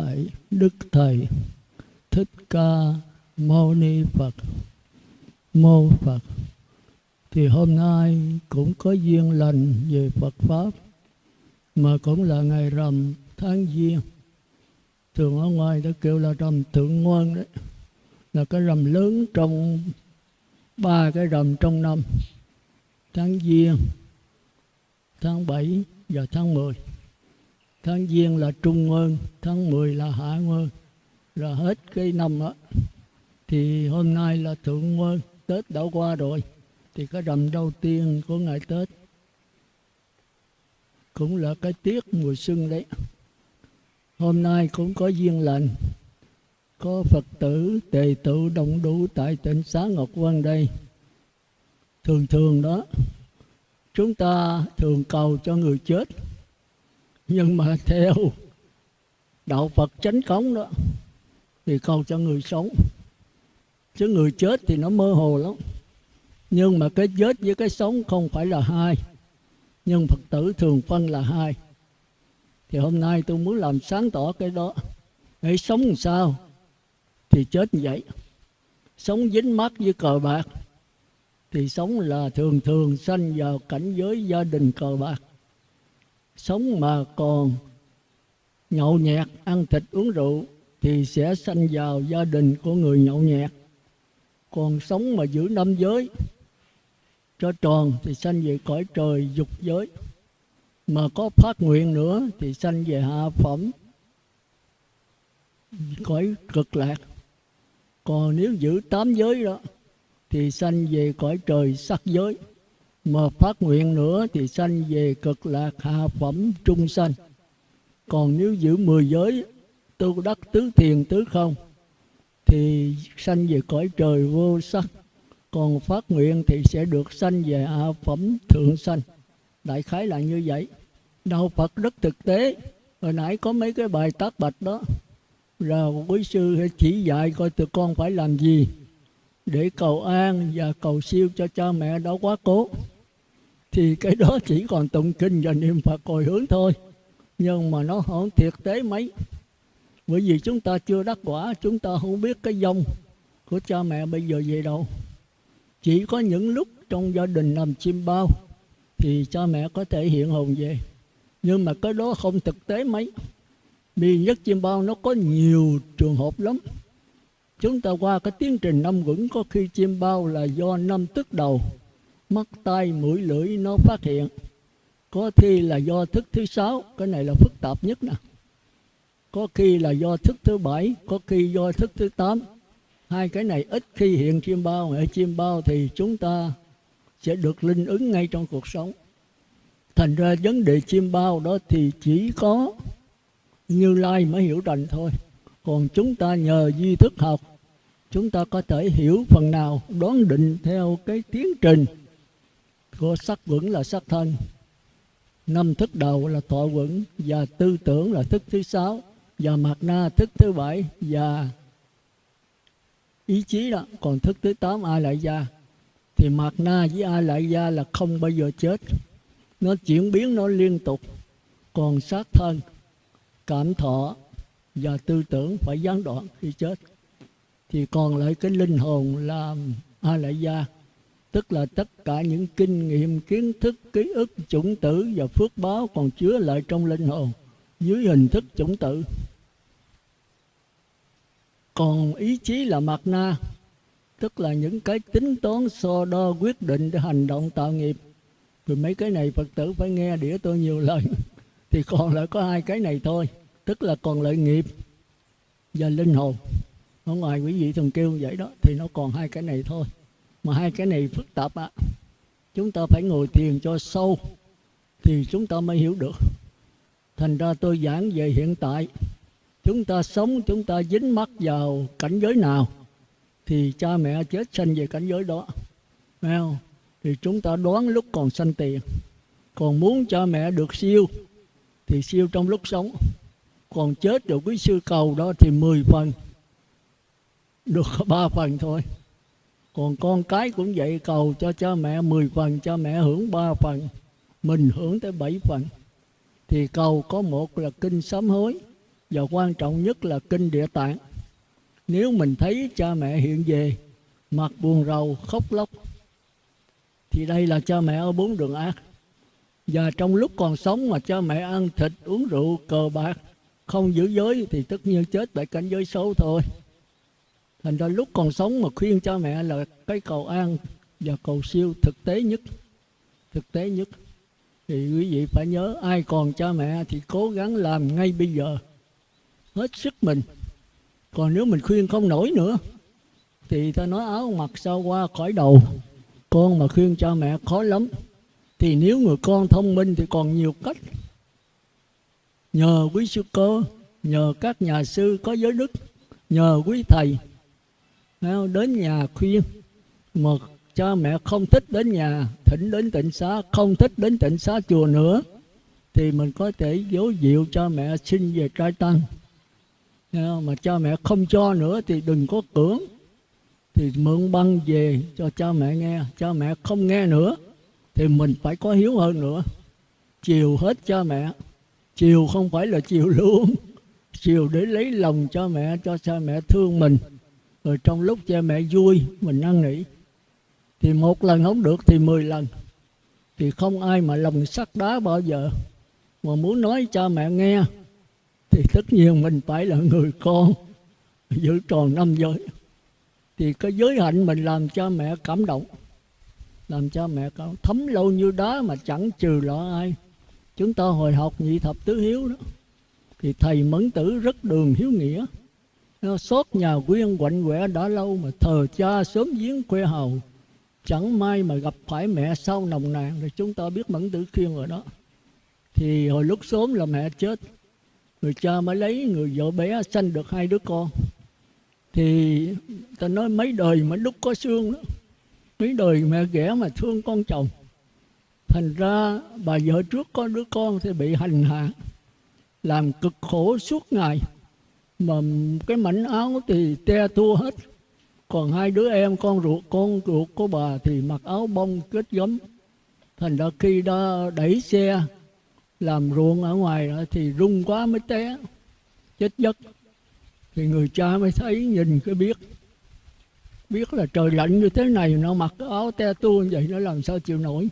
lại Đức Thầy. Thích Ca Mâu Ni Phật. Mô Phật. Thì hôm nay cũng có duyên lành về Phật Pháp Mà cũng là ngày rằm tháng Giêng. Thường ở ngoài ta kêu là rằm Thượng Ngoan đấy Là cái rằm lớn trong ba cái rằm trong năm Tháng Giêng, tháng 7 và tháng 10 tháng giêng là trung nguyên tháng 10 là hạ nguyên rồi hết cái năm đó thì hôm nay là thượng nguyên tết đã qua rồi, thì cái rằm đầu tiên của ngày tết cũng là cái tiết mùa xuân đấy. Hôm nay cũng có duyên lành, có phật tử, tề tự đồng đủ, tại tỉnh xá ngọc Vân đây. Thường thường đó, chúng ta thường cầu cho người chết nhưng mà theo đạo Phật chánh cống đó, thì cầu cho người sống. Chứ người chết thì nó mơ hồ lắm. Nhưng mà cái chết với cái sống không phải là hai, nhưng Phật tử thường phân là hai. Thì hôm nay tôi muốn làm sáng tỏ cái đó. Để sống làm sao thì chết như vậy. Sống dính mắt với cờ bạc thì sống là thường thường sanh vào cảnh giới gia đình cờ bạc sống mà còn nhậu nhẹt, ăn thịt uống rượu thì sẽ sanh vào gia đình của người nhậu nhẹt. Còn sống mà giữ năm giới, cho tròn thì sanh về cõi trời dục giới. Mà có phát nguyện nữa thì sanh về hạ phẩm, cõi cực lạc. Còn nếu giữ tám giới đó thì sanh về cõi trời sắc giới mà phát nguyện nữa thì sanh về cực lạc hạ phẩm trung sanh. Còn nếu giữ mười giới, tu đắc tứ thiền tứ không, thì sanh về cõi trời vô sắc. Còn phát nguyện thì sẽ được sanh về hạ phẩm thượng sanh. Đại khái là như vậy. Đạo phật rất thực tế. Hồi nãy có mấy cái bài tác bạch đó. Rồi quý sư chỉ dạy coi tụi con phải làm gì để cầu an và cầu siêu cho cha mẹ đã quá cố. Thì cái đó chỉ còn tụng kinh và niệm phật hồi hướng thôi, nhưng mà nó không thiệt tế mấy. Bởi vì chúng ta chưa đắc quả, chúng ta không biết cái dông của cha mẹ bây giờ về đâu. Chỉ có những lúc trong gia đình nằm chim bao thì cha mẹ có thể hiện hồn về. Nhưng mà cái đó không thực tế mấy. Vì nhất chim bao nó có nhiều trường hợp lắm chúng ta qua cái tiến trình năm vững có khi chim bao là do năm tức đầu. Mắt tay mũi, lưỡi nó phát hiện. Có khi là do thức thứ sáu, cái này là phức tạp nhất nè. Có khi là do thức thứ bảy, có khi do thức thứ tám. Hai cái này ít khi hiện chim bao, ở chim bao thì chúng ta sẽ được linh ứng ngay trong cuộc sống. Thành ra vấn đề chim bao đó thì chỉ có như lai mới hiểu rành thôi còn chúng ta nhờ duy thức học, chúng ta có thể hiểu phần nào, đoán định theo cái tiến trình. Của sắc vững là sắc thân năm thức đầu là thọ vững, và tư tưởng là thức thứ sáu, và mạt na thức thứ bảy, và ý chí đó. Còn thức thứ tám ai lại gia. Thì mạt na với ai lại gia là không bao giờ chết. Nó chuyển biến nó liên tục. Còn sát thân, cảm thọ và tư tưởng phải gián đoạn khi chết, thì còn lại cái linh hồn là a lại gia tức là tất cả những kinh nghiệm, kiến thức, ký ức, chủng tử và phước báo còn chứa lại trong linh hồn dưới hình thức chủng tử. Còn ý chí là mặt na, tức là những cái tính toán so đo quyết định để hành động tạo nghiệp. Thì mấy cái này phật tử phải nghe đĩa tôi nhiều lần, thì còn lại có hai cái này thôi tức là còn lợi nghiệp và linh hồn. Ở ngoài quý vị thường kêu vậy đó, thì nó còn hai cái này thôi. Mà hai cái này phức tạp ạ à. chúng ta phải ngồi thiền cho sâu thì chúng ta mới hiểu được. Thành ra tôi giảng về hiện tại. Chúng ta sống, chúng ta dính mắc vào cảnh giới nào thì cha mẹ chết sanh về cảnh giới đó. Thấy không? thì chúng ta đoán lúc còn sanh tiền. Còn muốn cha mẹ được siêu thì siêu trong lúc sống còn chết được quý sư cầu đó thì 10 phần. Được ba phần thôi. Còn con cái cũng vậy cầu cho cha mẹ 10 phần, cha mẹ hưởng 3 phần, mình hưởng tới 7 phần. Thì cầu có một là kinh sám hối, và quan trọng nhất là kinh địa tạng. Nếu mình thấy cha mẹ hiện về, mặt buồn rầu, khóc lóc, thì đây là cha mẹ ở bốn đường ác. Và trong lúc còn sống mà cha mẹ ăn thịt, uống rượu, cờ bạc không giữ giới thì tất nhiên chết tại cảnh giới xấu thôi. Thành ra lúc còn sống mà khuyên cha mẹ là cái cầu an và cầu siêu thực tế nhất, thực tế nhất. Thì quý vị phải nhớ, ai còn cha mẹ thì cố gắng làm ngay bây giờ, hết sức mình. Còn nếu mình khuyên không nổi nữa, thì ta nói áo mặc sao qua khỏi đầu. Con mà khuyên cha mẹ khó lắm. Thì nếu người con thông minh thì còn nhiều cách nhờ quý sư cô, nhờ các nhà sư có giới đức nhờ quý thầy. Đến nhà khuyên mà cha mẹ không thích đến nhà thỉnh đến tịnh xá không thích đến tịnh xá chùa nữa thì mình có thể dấu dịu cho mẹ xin về trai tăng. Mà cha mẹ không cho nữa thì đừng có cưỡng thì mượn băng về cho cha mẹ nghe. Cha mẹ không nghe nữa thì mình phải có hiếu hơn nữa. Chiều hết cha mẹ chiều không phải là chiều luôn. Chiều để lấy lòng cho mẹ, cho cha mẹ thương mình. Rồi trong lúc cha mẹ vui, mình năn nỉ thì một lần không được thì mười lần. Thì không ai mà lòng sắt đá bao giờ. Mà muốn nói cha mẹ nghe, thì tất nhiên mình phải là người con, giữ tròn năm giới. Thì cái giới hạnh mình làm cha mẹ cảm động. Làm cha mẹ cảm, thấm lâu như đá mà chẳng trừ lọ ai chúng ta hồi học nhị thập tứ hiếu đó. Thì thầy mẫn tử rất đường hiếu nghĩa. Xót nhà quyên quạnh quẻ đã lâu mà thờ cha sớm giếng quê hầu. Chẳng may mà gặp phải mẹ sau nồng nàn, thì chúng ta biết mẫn tử khiên rồi đó. Thì hồi lúc sớm là mẹ chết, người cha mới lấy người vợ bé sanh được hai đứa con. Thì ta nói mấy đời mà đúc có xương đó. Mấy đời mẹ ghẻ mà thương con chồng thành ra bà vợ trước có đứa con thì bị hành hạ, làm cực khổ suốt ngày. Mà cái mảnh áo thì te tua hết. Còn hai đứa em, con ruột con ruột của bà thì mặc áo bông kết gấm. Thành ra khi đó đẩy xe làm ruộng ở ngoài đó thì rung quá mới té, chết giấc. Thì người cha mới thấy, nhìn cái biết biết là trời lạnh như thế này, nó mặc áo te tua như vậy, nó làm sao chịu nổi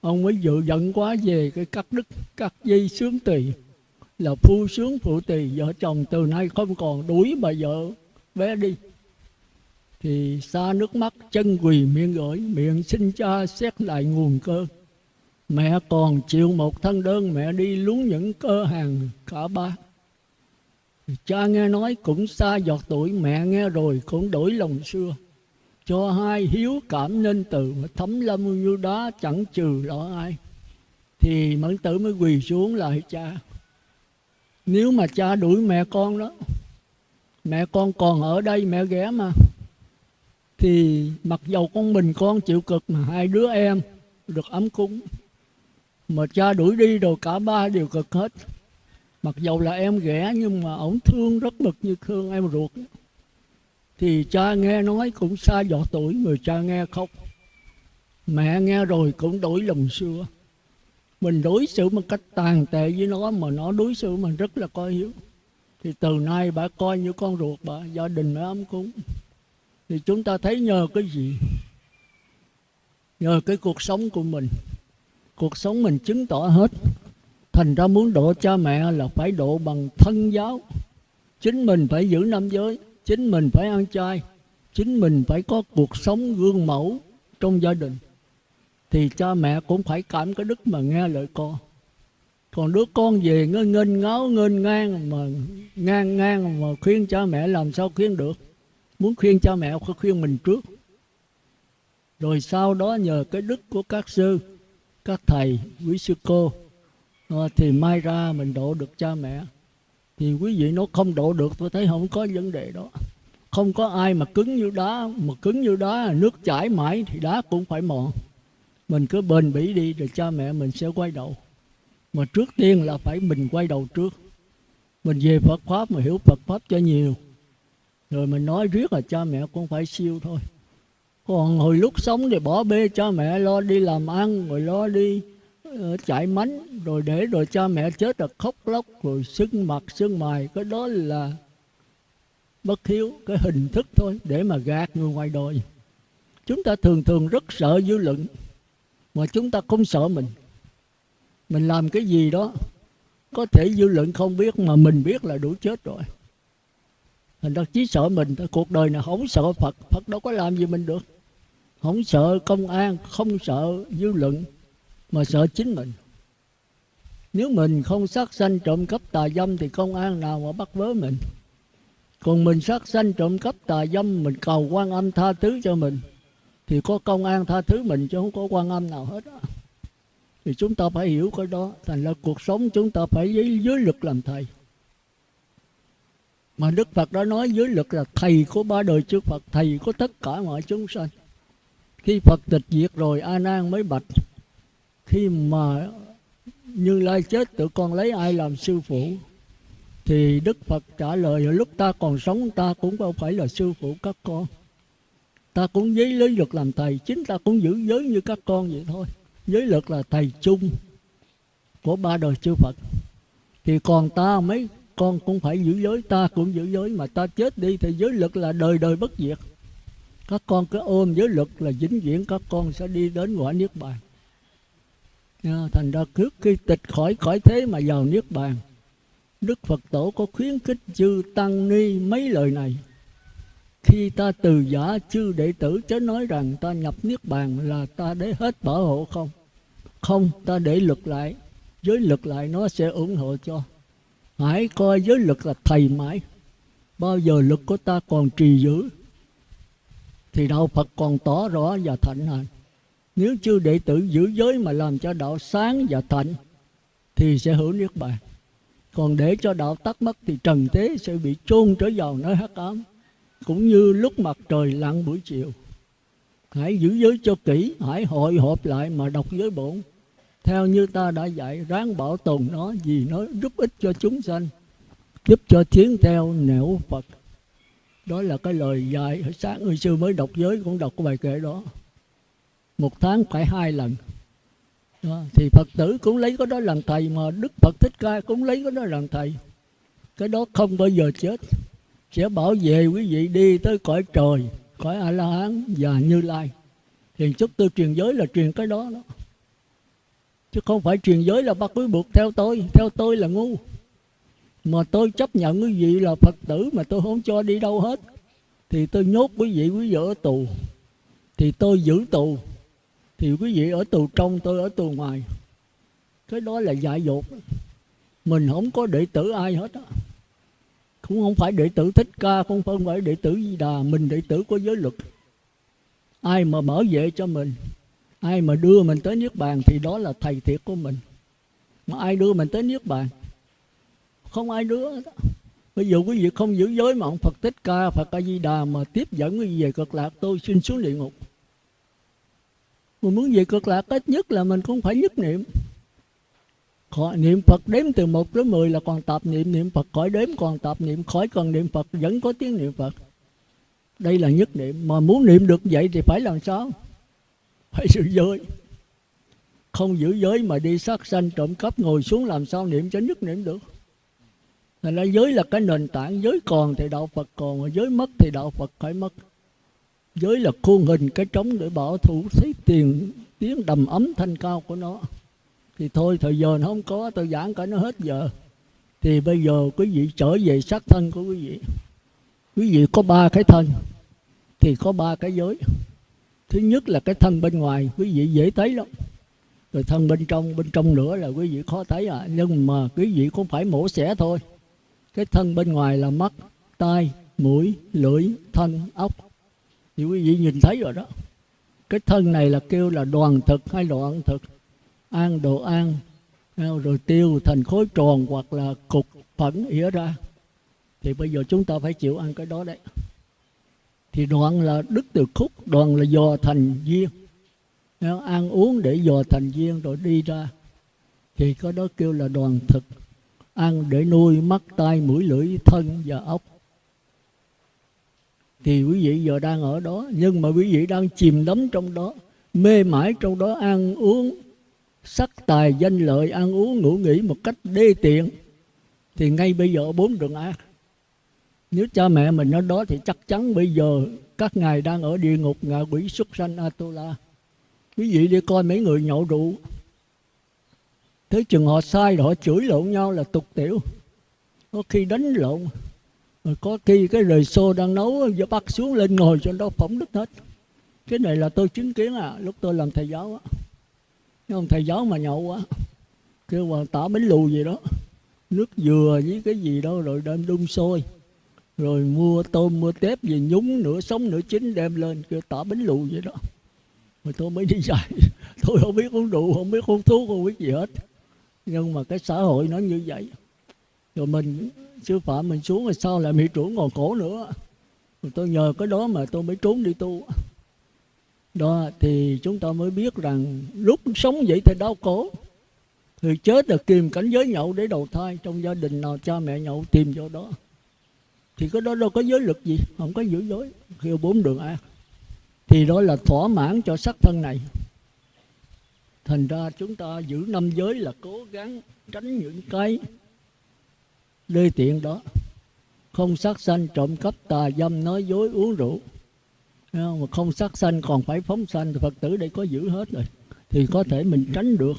ông mới dự giận quá về cái cắt đứt cắt dây sướng tỳ, là phu sướng phụ tỳ. Vợ chồng từ nay không còn đuổi bà vợ bé đi. Thì xa nước mắt chân quỳ miệng gửi, miệng xin cha xét lại nguồn cơ. Mẹ còn chịu một thân đơn, mẹ đi lún những cơ hàng cả ba. Cha nghe nói cũng xa giọt tuổi, mẹ nghe rồi cũng đổi lòng xưa cho hai hiếu cảm nên từ mà thấm lâm như đó chẳng trừ lọ ai. Thì mẫn tử mới quỳ xuống lại, cha, nếu mà cha đuổi mẹ con đó, mẹ con còn ở đây mẹ ghé mà, thì mặc dầu con mình con chịu cực mà hai đứa em được ấm cúng, mà cha đuổi đi rồi cả ba đều cực hết. Mặc dầu là em ghẻ nhưng mà ổng thương rất mực như thương em ruột thì cha nghe nói cũng xa dọ tuổi, người cha nghe khóc. Mẹ nghe rồi cũng đổi lòng xưa. Mình đối xử một cách tàn tệ với nó mà nó đối xử mình rất là coi hiếu. Thì từ nay bà coi như con ruột bà, gia đình mới ấm cúng. Thì chúng ta thấy nhờ cái gì? Nhờ cái cuộc sống của mình. Cuộc sống mình chứng tỏ hết. Thành ra muốn độ cha mẹ là phải độ bằng thân giáo. Chính mình phải giữ năm giới chính mình phải ăn chay, chính mình phải có cuộc sống gương mẫu trong gia đình. Thì cha mẹ cũng phải cảm cái đức mà nghe lời con. Còn đứa con về nó nghênh, ngáo nghênh, ngang mà, ngang ngang mà khuyên cha mẹ làm sao khuyên được? Muốn khuyên cha mẹ phải khuyên mình trước. Rồi sau đó nhờ cái đức của các sư, các thầy, quý sư cô à, thì mai ra mình độ được cha mẹ thì quý vị nó không độ được, tôi thấy không có vấn đề đó. Không có ai mà cứng như đá, mà cứng như đá, nước chảy mãi thì đá cũng phải mòn. Mình cứ bền bỉ đi rồi cha mẹ mình sẽ quay đầu. Mà trước tiên là phải mình quay đầu trước. Mình về Phật pháp mà hiểu Phật pháp cho nhiều. Rồi mình nói riết là cha mẹ cũng phải siêu thôi. Còn hồi lúc sống thì bỏ bê cha mẹ lo đi làm ăn, rồi lo đi Ờ, chạy mánh, rồi để rồi cha mẹ chết rồi khóc lóc, rồi sưng mặt, sưng mày cái đó là bất hiếu, cái hình thức thôi, để mà gạt người ngoài đời. Chúng ta thường thường rất sợ dư luận, mà chúng ta không sợ mình. Mình làm cái gì đó, có thể dư luận không biết, mà mình biết là đủ chết rồi. Thành ra chỉ sợ mình cuộc đời này không sợ phật. Phật đâu có làm gì mình được. Không sợ công an, không sợ dư luận mà sợ chính mình. Nếu mình không sát sanh trộm cắp tà dâm thì công an nào mà bắt vớ mình. Còn mình sát sanh trộm cắp tà dâm mình cầu quan âm tha thứ cho mình thì có công an tha thứ mình chứ không có quan âm nào hết đó. thì chúng ta phải hiểu cái đó thành là cuộc sống chúng ta phải dưới, dưới lực làm thầy. Mà đức phật đã nói dưới lực là thầy của ba đời trước phật thầy của tất cả mọi chúng sanh. Khi phật tịch diệt rồi a nan mới bạch khi mà như lai chết tụi con lấy ai làm sư phụ? Thì đức phật trả lời, lúc ta còn sống, ta cũng không phải là sư phụ các con. Ta cũng giấy lấy luật làm thầy, chính ta cũng giữ giới như các con vậy thôi. Giới luật là thầy chung của ba đời chư phật. Thì còn ta mấy, con cũng phải giữ giới, ta cũng giữ giới. Mà ta chết đi thì giới luật là đời đời bất diệt. Các con cứ ôm giới luật là vĩnh viễn các con sẽ đi đến quả niết bàn thành ra trước khi tịch khỏi khỏi thế mà vào niết bàn, đức phật tổ có khuyến khích chư tăng ni mấy lời này. Khi ta từ giả chư đệ tử chớ nói rằng ta nhập niết bàn là ta để hết bảo hộ không? Không, ta để lực lại. Giới lực lại nó sẽ ủng hộ cho. Hãy coi giới lực là thầy mãi. Bao giờ lực của ta còn trì giữ thì đạo phật còn tỏ rõ và thạnh hành nếu chư đệ tử giữ giới mà làm cho đạo sáng và thạnh, thì sẽ hưởng niết bàn. Còn để cho đạo tắt mất thì trần thế sẽ bị chôn trở vào nơi hắc ám, cũng như lúc mặt trời lặn buổi chiều. Hãy giữ giới cho kỹ, hãy hội họp lại mà đọc giới bổn. Theo như ta đã dạy, ráng bảo tồn nó vì nó giúp ích cho chúng sanh, giúp cho tiến theo nẻo phật. Đó là cái lời dạy sáng. Người sư mới đọc giới cũng đọc cái bài kệ đó một tháng phải hai lần. Đó. thì phật tử cũng lấy cái đó làm thầy mà đức phật thích ca cũng lấy cái đó làm thầy. Cái đó không bao giờ chết. Sẽ bảo vệ quý vị đi tới cõi trời, cõi a la hán và như lai. Thì chúc tôi truyền giới là truyền cái đó đó. Chứ không phải truyền giới là bắt quý buộc theo tôi theo tôi là ngu. Mà tôi chấp nhận quý vị là phật tử mà tôi không cho đi đâu hết. Thì tôi nhốt quý vị quý vị ở tù. Thì tôi giữ tù thì quý vị ở tù trong, tôi ở tù ngoài. Cái đó là dại dột. Mình không có đệ tử ai hết á. Cũng không phải đệ tử thích ca không phải đệ tử di đà. Mình đệ tử của giới luật. Ai mà mở vệ cho mình, ai mà đưa mình tới niết bàn thì đó là thầy thiệt của mình. Mà ai đưa mình tới niết bàn? Không ai đưa bây giờ quý vị không giữ giới mà ông phật thích ca, phật a di đà mà tiếp dẫn quý vị về cực lạc, tôi xin xuống địa ngục mà muốn về cực lạc, ít nhất là mình cũng phải nhất niệm. Khỏi niệm Phật đếm từ 1 tới 10 là còn tập niệm niệm Phật khỏi đếm còn tập niệm, khỏi cần niệm Phật vẫn có tiếng niệm Phật. Đây là nhất niệm. Mà muốn niệm được vậy thì phải làm sao? Phải giữ giới. Không giữ giới mà đi sát sanh, trộm cắp, ngồi xuống làm sao niệm cho nhất niệm được? Thành ra giới là cái nền tảng. Giới còn thì đạo Phật, còn Mà giới mất thì đạo Phật phải mất. Giới là khuôn hình cái trống để bảo thủ thấy tiền, tiếng đầm ấm thanh cao của nó. Thì thôi, thời giờ nó không có, tôi giảng cả nó hết giờ. Thì bây giờ quý vị trở về xác thân của quý vị. Quý vị có ba cái thân, Thì có ba cái giới. Thứ nhất là cái thân bên ngoài, Quý vị dễ thấy lắm. Rồi thân bên trong Bên trong nữa là quý vị khó thấy à. Nhưng mà quý vị cũng phải mổ xẻ thôi. Cái thân bên ngoài là mắt, tai, mũi, lưỡi, thân ốc thì quý vị nhìn thấy rồi đó. Cái thân này là kêu là đoàn thực hay đoạn thực? An đồ an à, rồi tiêu thành khối tròn hoặc là cục phẫn ỉa ra. Thì bây giờ chúng ta phải chịu ăn cái đó đấy. Thì đoạn là đức từ khúc, đoạn là dò thành viên. Ăn uống để dò thành viên rồi đi ra, thì có đó kêu là đoàn thực. Ăn để nuôi mắt, tai, mũi, lưỡi, thân và ốc thì quý vị giờ đang ở đó, nhưng mà quý vị đang chìm đắm trong đó, mê mãi trong đó, ăn uống sắc tài danh lợi, ăn uống ngủ nghỉ một cách đê tiện. Thì ngay bây giờ bốn đường ác nếu cha mẹ mình ở đó thì chắc chắn bây giờ các ngài đang ở địa ngục ngạ quỷ xuất sanh Atula. Quý vị đi coi mấy người nhậu rượu. Thế chừng họ sai rồi, họ chửi lộn nhau là tục tiểu. Có khi đánh lộn rồi có khi cái rời xô đang nấu giờ bắt xuống lên ngồi cho nó phỏng đứt hết. Cái này là tôi chứng kiến à lúc tôi làm thầy giáo á. Ông thầy giáo mà nhậu quá kêu mà tả bánh lù gì đó, nước dừa với cái gì đó rồi đem đun sôi. Rồi mua tôm, mua tép gì, nhúng nửa sống nửa chín đem lên, kêu tả bánh lù vậy đó. Rồi tôi mới đi dạy. Tôi không biết uống rượu, không biết uống thuốc, không biết gì hết. Nhưng mà cái xã hội nó như vậy. Rồi mình sư phạm mình xuống rồi sao lại bị trốn ngồi cổ nữa? Tôi nhờ cái đó mà tôi mới trốn đi tu. Đó thì chúng ta mới biết rằng lúc sống vậy thì đau khổ. Người chết là kìm cảnh giới nhậu để đầu thai trong gia đình nào cha mẹ nhậu tìm vô đó. Thì cái đó đâu có giới lực gì không có giữ giới kêu bốn đường a, thì đó là thỏa mãn cho sắc thân này. Thành ra chúng ta giữ năm giới là cố gắng tránh những cái đê tiện đó. Không sát sanh, trộm cắp, tà dâm, nói dối, uống rượu. Không? mà không sát sanh, còn phải phóng sanh. Thì phật tử để có giữ hết rồi. Thì có thể mình tránh được.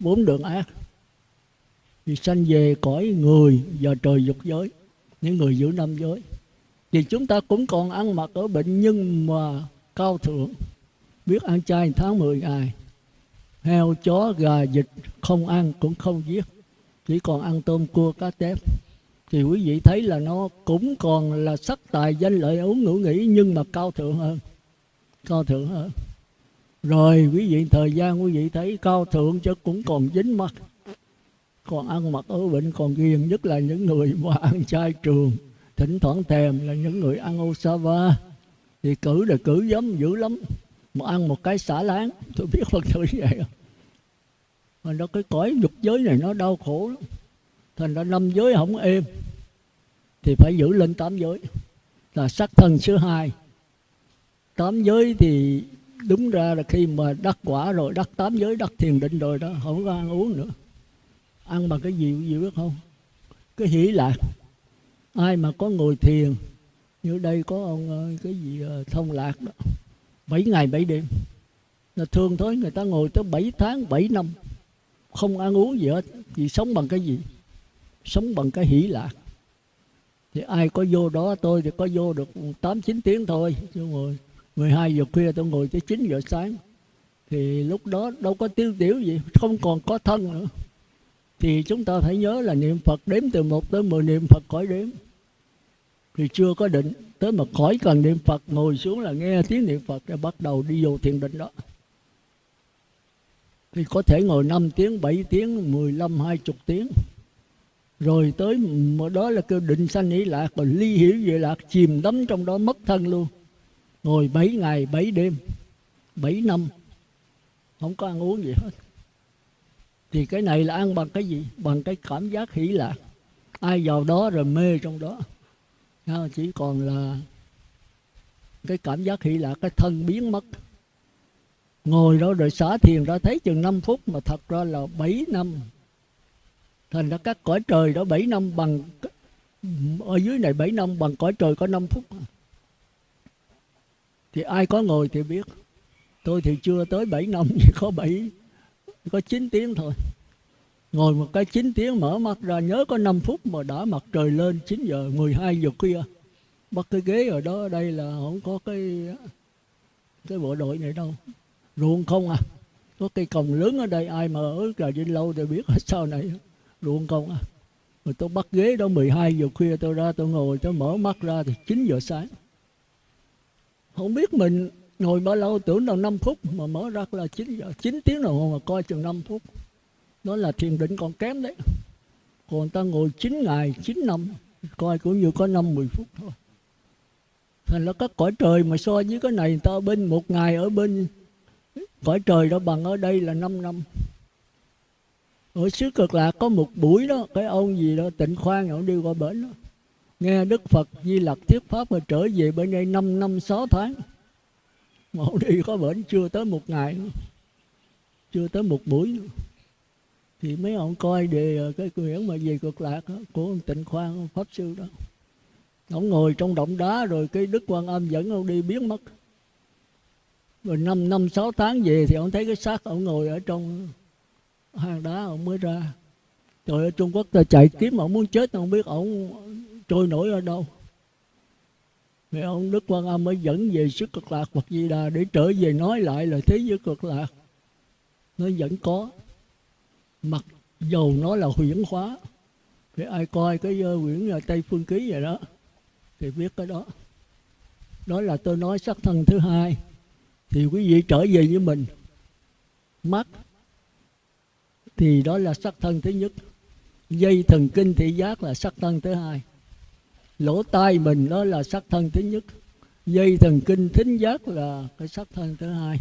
Bốn đường ác. Thì sanh về cõi người và trời dục giới. Những người giữ năm giới. Thì chúng ta cũng còn ăn mặc ở bệnh nhưng mà cao thượng. Biết ăn chay tháng 10 ngày. Heo, chó, gà, vịt không ăn cũng không giết chỉ còn ăn tôm cua cá tép thì quý vị thấy là nó cũng còn là sắc tài danh lợi uống ngủ nghỉ, nhưng mà cao thượng hơn. Cao thượng hơn. Rồi quý vị, thời gian quý vị thấy cao thượng chứ cũng còn dính mắt còn ăn mặc ở bệnh còn ghiền, nhất là những người mà ăn chay trường. Thỉnh thoảng thèm là những người ăn osava thì cử là cử giống dữ lắm. Mà ăn một cái xả láng. Tôi biết phật tử vậy không? Thành nó cái cõi dục giới này nó đau khổ lắm. Thành ra năm giới không êm, thì phải giữ lên tám giới. Là sắc thân thứ hai. Tám giới thì đúng ra là khi mà đắc quả rồi, đắc tám giới, đắc thiền định rồi đó, không có ăn uống nữa. Ăn bằng cái gì gì biết không? Cái hỷ lạc ai mà có ngồi thiền, như đây có ông ờ, cái gì ờ, thông lạc đó, bảy ngày bảy đêm. Là thường thôi, người ta ngồi tới bảy tháng, bảy năm không ăn uống gì hết, thì sống bằng cái gì? Sống bằng cái hỷ lạc. Thì ai có vô đó, tôi thì có vô được tám, chín tiếng thôi. Chứ ngồi 12 giờ khuya tôi ngồi tới 9 giờ sáng. Thì lúc đó đâu có tiêu tiểu gì, không còn có thân nữa. Thì chúng ta phải nhớ là niệm Phật đếm từ 1 tới 10 niệm Phật khỏi đếm. Thì chưa có định, tới mà khỏi cần niệm Phật, ngồi xuống là nghe tiếng niệm Phật để bắt đầu đi vô thiền định đó thì có thể ngồi 5 tiếng, 7 tiếng, 15, 20 tiếng. Rồi tới đó là kêu định sanh ý lạc rồi ly hiểu về lạc chìm đắm trong đó mất thân luôn. Ngồi 7 ngày 7 đêm 7 năm. Không có ăn uống gì hết. Thì cái này là ăn bằng cái gì? Bằng cái cảm giác hỷ lạc. Ai vào đó rồi mê trong đó. Chỉ còn là cái cảm giác hỷ lạc cái thân biến mất ngồi đó rồi xả thiền ra thấy chừng 5 phút mà thật ra là 7 năm. Thành ra các cõi trời đó 7 năm bằng ở dưới này 7 năm bằng cõi trời có 5 phút. Thì ai có ngồi thì biết. Tôi thì chưa tới 7 năm, chỉ có 7 có 9 tiếng thôi. Ngồi một cái 9 tiếng mở mắt ra, nhớ có 5 phút mà đã mặt trời lên 9 giờ 12 giờ khuya. Bắt cái ghế ở đó ở đây là không có cái cái bộ đội này đâu ruộng không à? Có cây cồng lớn ở đây, ai mà ở trà vinh lâu thì biết ở sau này. Ruộng không à? Rồi tôi bắt ghế đó 12 giờ khuya tôi ra, tôi ngồi, tôi mở mắt ra thì 9 giờ sáng. Không biết mình ngồi bao lâu, tưởng là 5 phút mà mở ra là 9 giờ 9 tiếng đồng hồ mà coi chừng 5 phút. Đó là thiền định còn kém đấy. Còn ta ngồi 9 ngày 9 năm, coi cũng như có 5 10 phút thôi. Thành là các cõi trời mà so với cái này, người ta bên một ngày ở bên cõi trời đó bằng ở đây là 5 năm. Ở xứ cực lạc có một buổi đó cái ông gì đó tịnh khoan ông đi qua bển đó. Nghe đức phật di lặc thuyết pháp mà trở về bên đây 5 năm 6 tháng. Mà ông đi có bển chưa tới một ngày nữa chưa tới một buổi nữa. Thì mấy ông coi đề ờ, cái quyển mà về cực lạc đó, của ông tịnh khoan pháp sư đó. Ông ngồi trong động đá rồi cái đức quan âm dẫn ông đi biến mất rồi năm năm sáu tháng về thì ông thấy cái xác ông ngồi ở trong hang đá ông mới ra. Rồi ở trung quốc ta chạy kiếm ông muốn chết ông biết ông trôi nổi ở đâu. Thì ông đức quan âm mới dẫn về sức cực lạc phật di đà để trở về nói lại là thế giới cực lạc. Nó vẫn có. Mặc dầu nó là huyễn hóa. Thì ai coi cái uh, quyển uh, tây phương ký vậy đó thì biết cái đó. Đó là tôi nói sắc thân thứ hai thì quý vị trở về với mình. Mắt thì đó là sắc thân thứ nhất. Dây thần kinh thị giác là sắc thân thứ hai. Lỗ tai mình đó là sắc thân thứ nhất. Dây thần kinh thính giác là cái sắc thân thứ hai.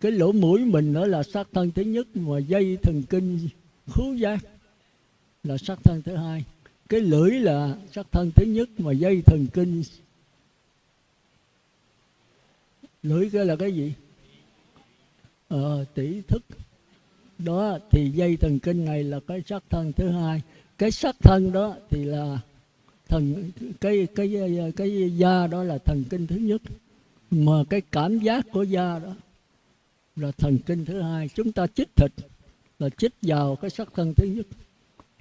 Cái lỗ mũi mình đó là sắc thân thứ nhất, mà dây thần kinh khứu giác là sắc thân thứ hai. Cái lưỡi là sắc thân thứ nhất, mà dây thần kinh lưỡi cái là cái gì? Ờ, tỷ thức. Đó thì dây thần kinh này là cái sắc thân thứ hai. Cái sắc thân đó thì là thần cái cái cái, cái da đó là thần kinh thứ nhất. Mà cái cảm giác của da đó là thần kinh thứ hai. Chúng ta chích thịt là chích vào cái sắc thân thứ nhất.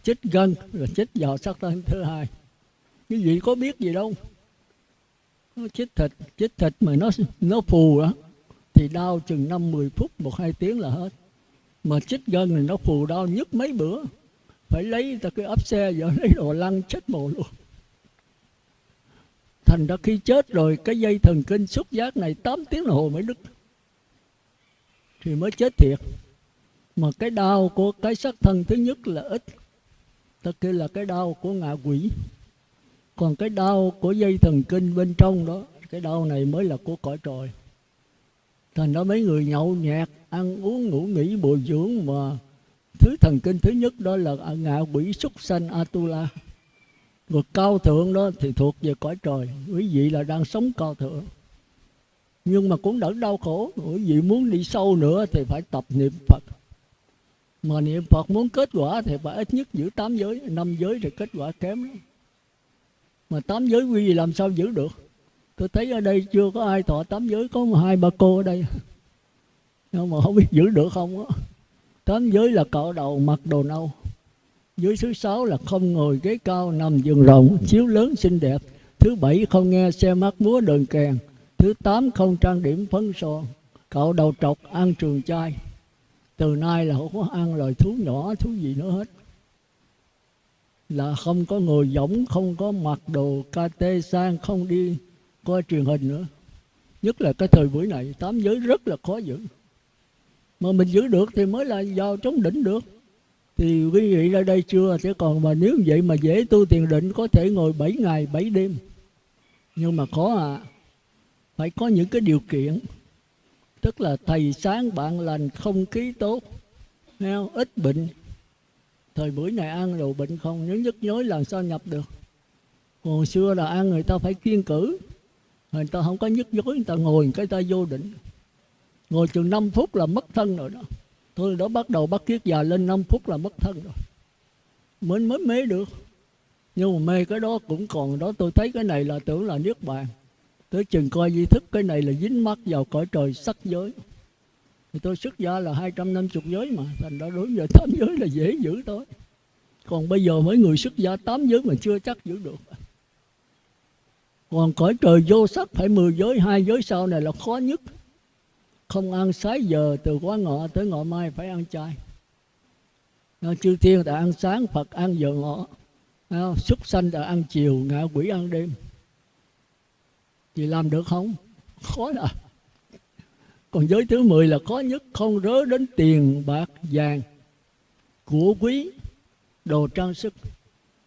Chích gân là chích vào sắc thân thứ hai. Quý vị có biết gì đâu? Chích thịt chích thịt mà nó nó phù đó thì đau chừng năm mười phút, một hai tiếng là hết. Mà chích gân thì nó phù đau nhức mấy bữa. Phải lấy ta cái ấp xe giờ lấy đồ lăn chết mồ luôn. Thành ra khi chết rồi, cái dây thần kinh xúc giác này 8 tiếng đồng hồ mới đứt. Thì mới chết thiệt. Mà cái đau của cái sắc thân thứ nhất là ít. Ta kêu là cái đau của ngạ quỷ còn cái đau của dây thần kinh bên trong đó, cái đau này mới là của cõi trời. Thành đó mấy người nhậu nhẹt, ăn uống ngủ nghỉ, bồi dưỡng mà thứ thần kinh thứ nhất đó là ngạ quỷ súc sanh atula. Rồi cao thượng đó thì thuộc về cõi trời, quý vị là đang sống cao thượng. Nhưng mà cũng đỡ đau khổ, quý vị muốn đi sâu nữa thì phải tập niệm phật. Mà niệm phật muốn kết quả thì phải ít nhất giữ tám giới, năm giới thì kết quả kém lắm mà tám giới quy gì làm sao giữ được? Tôi thấy ở đây chưa có ai thọ tám giới, có một hai ba cô ở đây. Nhưng mà không biết giữ được không á. Tám giới là cạo đầu, mặc đồ nâu. Giới thứ sáu là không ngồi ghế cao, nằm giường rộng, chiếu lớn, xinh đẹp. Thứ bảy không nghe xe mắt múa đờn kèn. Thứ tám không trang điểm phấn son. Cạo đầu trọc, ăn trường chai. Từ nay là không có ăn loài thú nhỏ, thú gì nữa hết là không có ngồi giống, không có mặc đồ KT sang không đi coi truyền hình nữa. Nhất là cái thời buổi này tám giới rất là khó giữ. Mà mình giữ được thì mới là vào chống đỉnh được. Thì quý vị ra đây chưa? Sẽ còn mà nếu vậy mà dễ tu thiền định có thể ngồi 7 ngày 7 đêm. Nhưng mà khó à. Phải có những cái điều kiện. Tức là thầy sáng bạn lành không khí tốt nghe ít bệnh thời buổi này ăn đồ bệnh không, nếu nhức nhối làm sao nhập được? Hồi xưa là ăn người ta phải kiên cử. Người ta không có nhức nhối, người ta ngồi cái ta vô định. Ngồi chừng 5 phút là mất thân rồi đó. Tôi đó bắt đầu bắt kiết già lên 5 phút là mất thân rồi. Mới mới mê được. Nhưng mà mê cái đó cũng còn đó. Tôi thấy cái này là tưởng là niết bàn. Tới chừng coi di thức cái này là dính mắt vào cõi trời sắc giới thì tôi xuất gia là 250 giới mà, thành ra đối với tám giới là dễ giữ thôi. Còn bây giờ mấy người xuất gia tám giới mà chưa chắc giữ được. Còn cõi trời vô sắc phải 10 giới, hai giới sau này là khó nhất. Không ăn sái giờ từ quá ngọ tới ngọ mai phải ăn chay. Chư thiên đã ăn sáng, phật ăn giờ ngọ. Súc sanh đã ăn chiều, ngạ quỷ ăn đêm. Thì làm được không? Khó là còn giới thứ 10 là khó nhất không rớ đến tiền bạc vàng của quý đồ trang sức.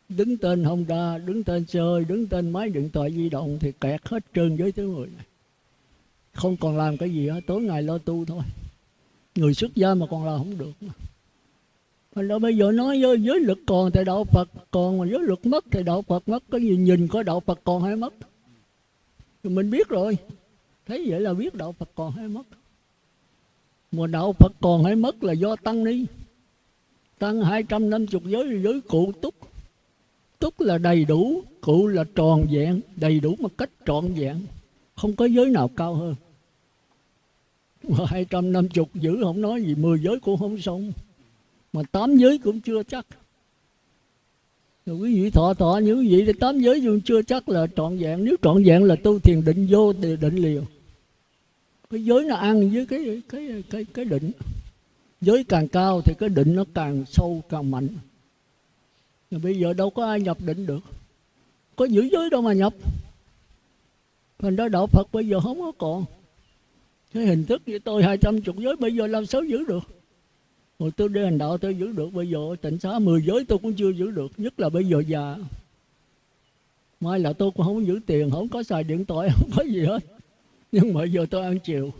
Đứng tên Honda đứng tên xe hơi đứng tên máy điện thoại di động thì kẹt hết trơn giới thứ 10 này. Không còn làm cái gì hết tối ngày lo tu thôi. Người xuất gia mà còn làm không được mà. Mình đâu bây giờ nói giới, giới lực còn thì đạo Phật còn mà giới lực mất thì đạo Phật mất. Có gì nhìn có đạo Phật còn hay mất? Thì mình biết rồi thấy vậy là biết đạo Phật còn hay mất. Mà đạo Phật còn hay mất là do tăng ni. Tăng 250 giới giới cụ túc. Túc là đầy đủ, cụ là tròn vẹn, đầy đủ một cách trọn vẹn. Không có giới nào cao hơn. Mà 250 giữ không nói gì 10 giới cũng không xong. Mà tám giới cũng chưa chắc. Rồi quý vị thọ thọ những quý vị thì tám giới dù chưa chắc là trọn vẹn. Nếu trọn vẹn là tu thiền định vô thì định liều cái giới nó ăn với cái cái cái cái định. Giới càng cao thì cái định nó càng sâu, càng mạnh. Và bây giờ đâu có ai nhập định được. Có giữ giới đâu mà nhập. Thành ra đạo phật bây giờ không có còn. Cái hình thức như tôi, hai trăm chục giới, bây giờ làm sao giữ được? Hồi tôi đi hành đạo tôi giữ được, Bây giờ tịnh xá mười giới tôi cũng chưa giữ được, Nhất là bây giờ già. Mai là tôi cũng không giữ tiền, Không có xài điện thoại, Không có gì hết. Nhưng mà giờ tôi ăn chiều.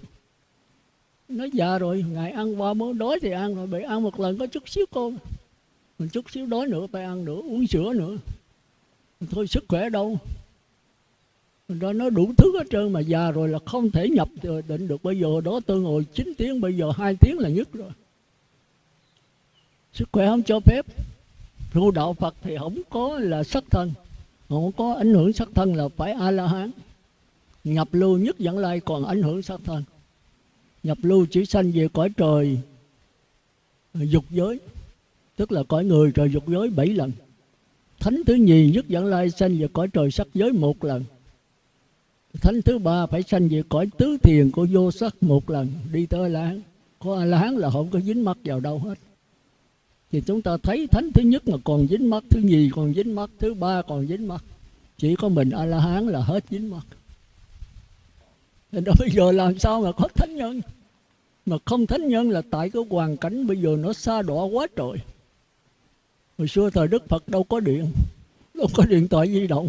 Nó già dạ rồi Ngày ăn qua mới đói thì ăn rồi Bị ăn một lần có chút xíu cơm Mình chút xíu đói nữa, phải ăn nữa, Uống sữa nữa. Thôi, sức khỏe đâu. Đó nó đủ thứ hết trơn mà già rồi là không thể nhập ờ, định được. Bây giờ đó tôi ngồi 9 tiếng, bây giờ hai tiếng là nhất rồi. Sức khỏe không cho phép. Tu đạo phật thì không có là sắc thân, không có ảnh hưởng sắc thân là phải a la hán nhập lưu nhất dẫn lai còn ảnh hưởng sát thân. Nhập lưu chỉ sanh về cõi trời, dục giới, tức là cõi người trời dục giới bảy lần. Thánh thứ nhì nhất dẫn lai sanh về cõi trời sắc giới một lần. Thánh thứ ba phải sanh về cõi tứ thiền của vô sắc một lần. Đi tới la hán có a la hán là không có dính mắc vào đâu hết. Thì chúng ta thấy thánh thứ nhất mà còn dính mắt, thứ nhì còn dính mắt, thứ ba còn dính mắt. Chỉ có mình a la hán là hết dính mắt nên bây giờ làm sao mà có thánh nhân? Mà không thánh nhân là tại cái hoàn cảnh bây giờ nó xa đỏ quá trời. Hồi xưa thời đức phật đâu có điện, đâu có điện thoại di động.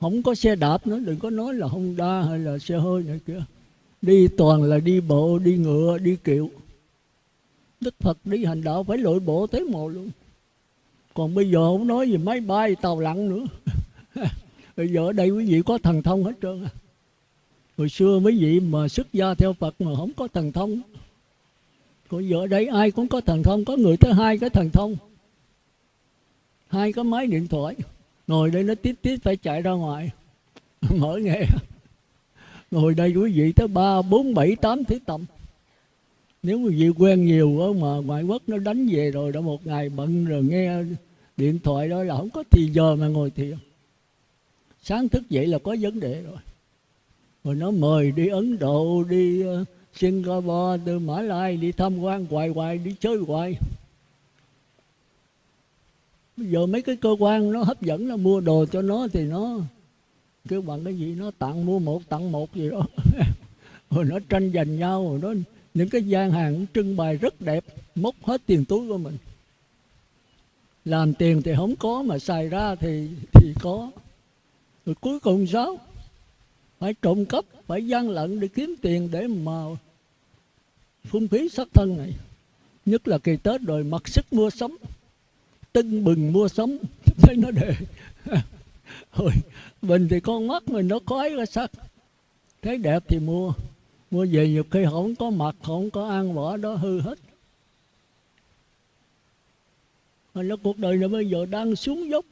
Không có xe đạp nữa, đừng có nói là honda hay là xe hơi này kia. Đi toàn là đi bộ, đi ngựa, đi kiệu. Đức Phật đi hành đạo phải lội bộ tới mồ luôn. Còn bây giờ không nói gì, máy bay, tàu lặn nữa. Bây giờ ở đây quý vị có thần thông hết trơn Hồi xưa mấy vị mà xuất gia theo Phật mà không có thần thông. Còn giờ đây ai cũng có thần thông, Có người tới hai cái thần thông. Hai cái máy điện thoại, Ngồi đây nó tít tít phải chạy ra ngoài. Mở nghe. Ngồi đây quý vị tới ba, bốn, bảy, tám thứ tầm. Nếu quý vị quen nhiều quá mà ngoại quốc nó đánh về rồi, đã một ngày bận rồi nghe điện thoại đó là không có thì giờ mà ngồi thiền. Sáng thức dậy là có vấn đề rồi rồi nó mời đi ấn độ đi uh, singapore từ mã lai đi tham quan hoài hoài đi chơi hoài. Bây giờ mấy cái cơ quan nó hấp dẫn nó mua đồ cho nó thì nó kêu bằng cái gì? Nó tặng mua một tặng một gì đó. Rồi nó tranh giành nhau rồi nó những cái gian hàng trưng bày rất đẹp móc hết tiền túi của mình. Làm tiền thì không có mà xài ra thì thì có. Rồi cuối cùng sao? Phải trộm cắp, phải gian lận để kiếm tiền để mà phung phí sát thân này. Nhất là kỳ tết rồi, mặc sức mua sắm, tưng bừng mua sắm. Thấy nó đề rồi mình thì con mắt mình nó khói ra sắc thấy đẹp thì mua mua về nhiều khi không có mặt không có ăn vỏ đó hư hết. Mà nó cuộc đời này bây giờ đang xuống dốc,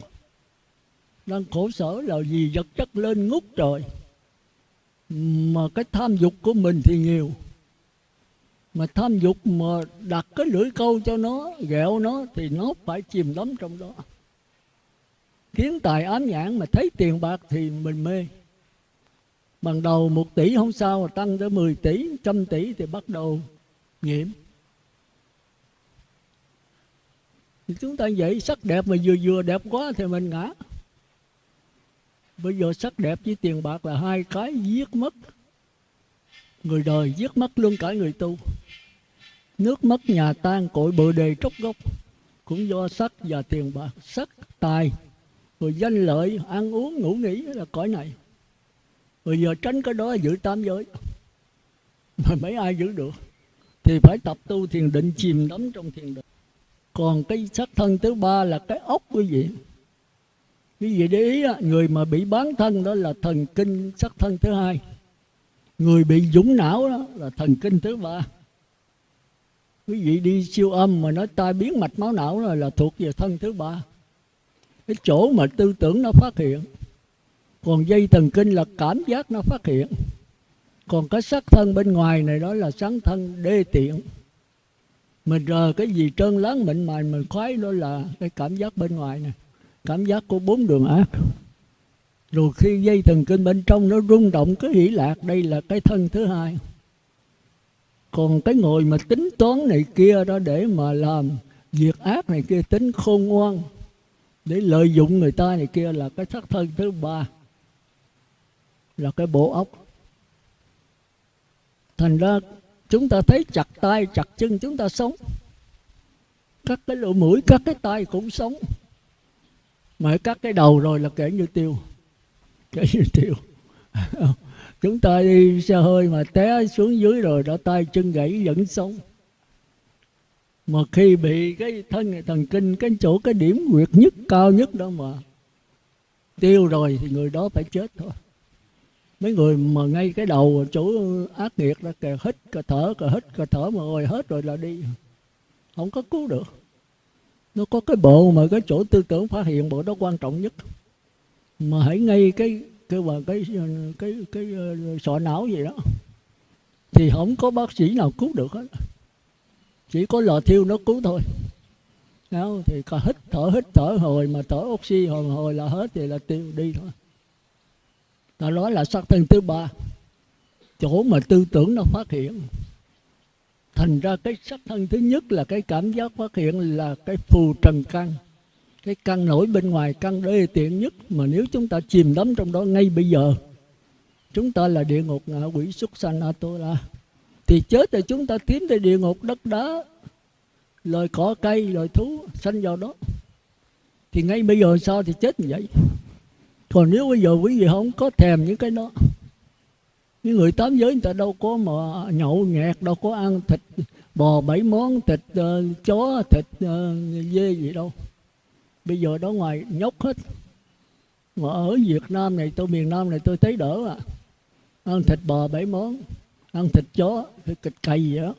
đang khổ sở là vì vật chất lên ngút trời mà cái tham dục của mình thì nhiều mà tham dục mà đặt cái lưỡi câu cho nó ghẹo nó thì nó phải chìm đắm trong đó kiến tài ám nhãn mà thấy tiền bạc thì mình mê Ban đầu một tỷ không sao tăng tới 10 tỷ, trăm tỷ thì bắt đầu nhiễm. Thì chúng ta vậy sắc đẹp mà vừa vừa đẹp quá thì mình ngã. Bây giờ sắc đẹp với tiền bạc là hai cái giết mất. Người đời giết mất luôn cả người tu. Nước mất nhà tan cội bờ đề trốc gốc. Cũng do sắc và tiền bạc. Sắc, tài, rồi danh lợi, ăn uống, ngủ nghỉ là cõi này. Bây giờ tránh cái đó giữ tam giới Mà mấy ai giữ được Thì phải tập tu thiền định chìm đắm trong thiền định Còn cái sắc thân thứ ba là cái ốc quý vị Quý vị để ý Người mà bị bán thân đó là thần kinh sắc thân thứ hai. Người bị dũng não đó là thần kinh thứ ba. Quý vị đi siêu âm mà nói tai biến mạch máu não là, là thuộc về thân thứ ba. Cái chỗ mà tư tưởng nó phát hiện còn dây thần kinh là cảm giác nó phát hiện. Còn cái sắc thân bên ngoài này đó là sáng thân đê tiện. Mình rờ cái gì trơn láng mịn mài mình khoái đó là cái cảm giác bên ngoài này cảm giác của bốn đường ác. Rồi khi dây thần kinh bên trong nó rung động cái hỷ lạc, đây là cái thân thứ hai. Còn cái ngồi mà tính toán này kia đó, để mà làm việc ác này kia, tính khôn ngoan, để lợi dụng người ta này kia là cái sắc thân thứ ba, là cái bộ óc. Thành ra chúng ta thấy chặt tay, chặt chân chúng ta sống. Các cái lỗ mũi, các cái tay cũng sống mà cắt cái đầu rồi là kể như tiêu. Kể như tiêu. Chúng ta đi xe hơi mà té xuống dưới rồi đã tay chân gãy vẫn sống. Mà khi bị cái thân, thần kinh, cái chỗ, cái điểm nguyệt nhất, cao nhất đó mà tiêu rồi thì người đó phải chết thôi. Mấy người mà ngay cái đầu chỗ ác nghiệt đó kìa hít cà thở cà hít cà thở mà rồi hết rồi là đi. Không có cứu được nó có cái bộ mà cái chỗ tư tưởng phát hiện bộ đó quan trọng nhất. Mà hãy ngay cái cái mà cái cái cái, cái sọ não gì đó. Thì không có bác sĩ nào cứu được hết. Chỉ có lò thiêu nó cứu thôi. Đó, thì có hít thở hít thở hồi mà thở oxy hồi hồi là hết thì là tiêu đi thôi. Ta nói là sắc thân thứ ba. Chỗ mà tư tưởng nó phát hiện thành ra cái sắc thân thứ nhất là cái cảm giác phát hiện là cái phù trần căn. Cái căn nổi bên ngoài, căn đê tiện nhất mà nếu chúng ta chìm đắm trong đó ngay bây giờ, chúng ta là địa ngục ngạ quỷ xuất sanh atola thì chết thì chúng ta tiến tới địa ngục đất đá, loài cỏ cây, loài thú sanh vào đó. Thì ngay bây giờ sao thì chết như vậy? Còn nếu bây giờ quý vị không có thèm những cái đó những người tám giới người ta đâu có mà nhậu nhẹt đâu có ăn thịt bò bảy món thịt uh, chó thịt uh, dê gì đâu. Bây giờ đó ngoài nhóc hết. Mà ở Việt Nam này tôi miền Nam này tôi thấy đỡ à. Ăn thịt bò bảy món ăn thịt chó thịt cày gì đó.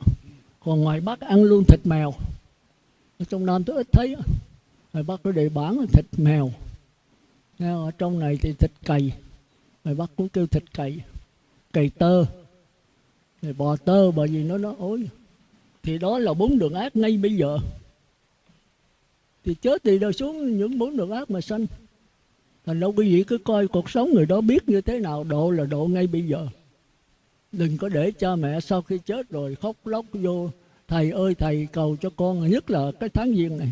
Còn ngoài Bắc ăn luôn thịt mèo. Ở trong Nam tôi ít thấy ngoài Bắc có đề bản thịt mèo. Ở trong này thì thịt cày. Ngoài Bắc cũng kêu thịt cày cây tơ. Rồi bò tơ bởi vì nó nó ối. Thì đó là bốn đường ác ngay bây giờ. Thì chết thì đâu xuống những bốn đường ác mà sanh. Thành đâu quý vị cứ coi cuộc sống người đó biết như thế nào, độ là độ ngay bây giờ. Đừng có để cha mẹ sau khi chết rồi khóc lóc vô, thầy ơi, thầy cầu cho con, nhất là cái tháng giêng này.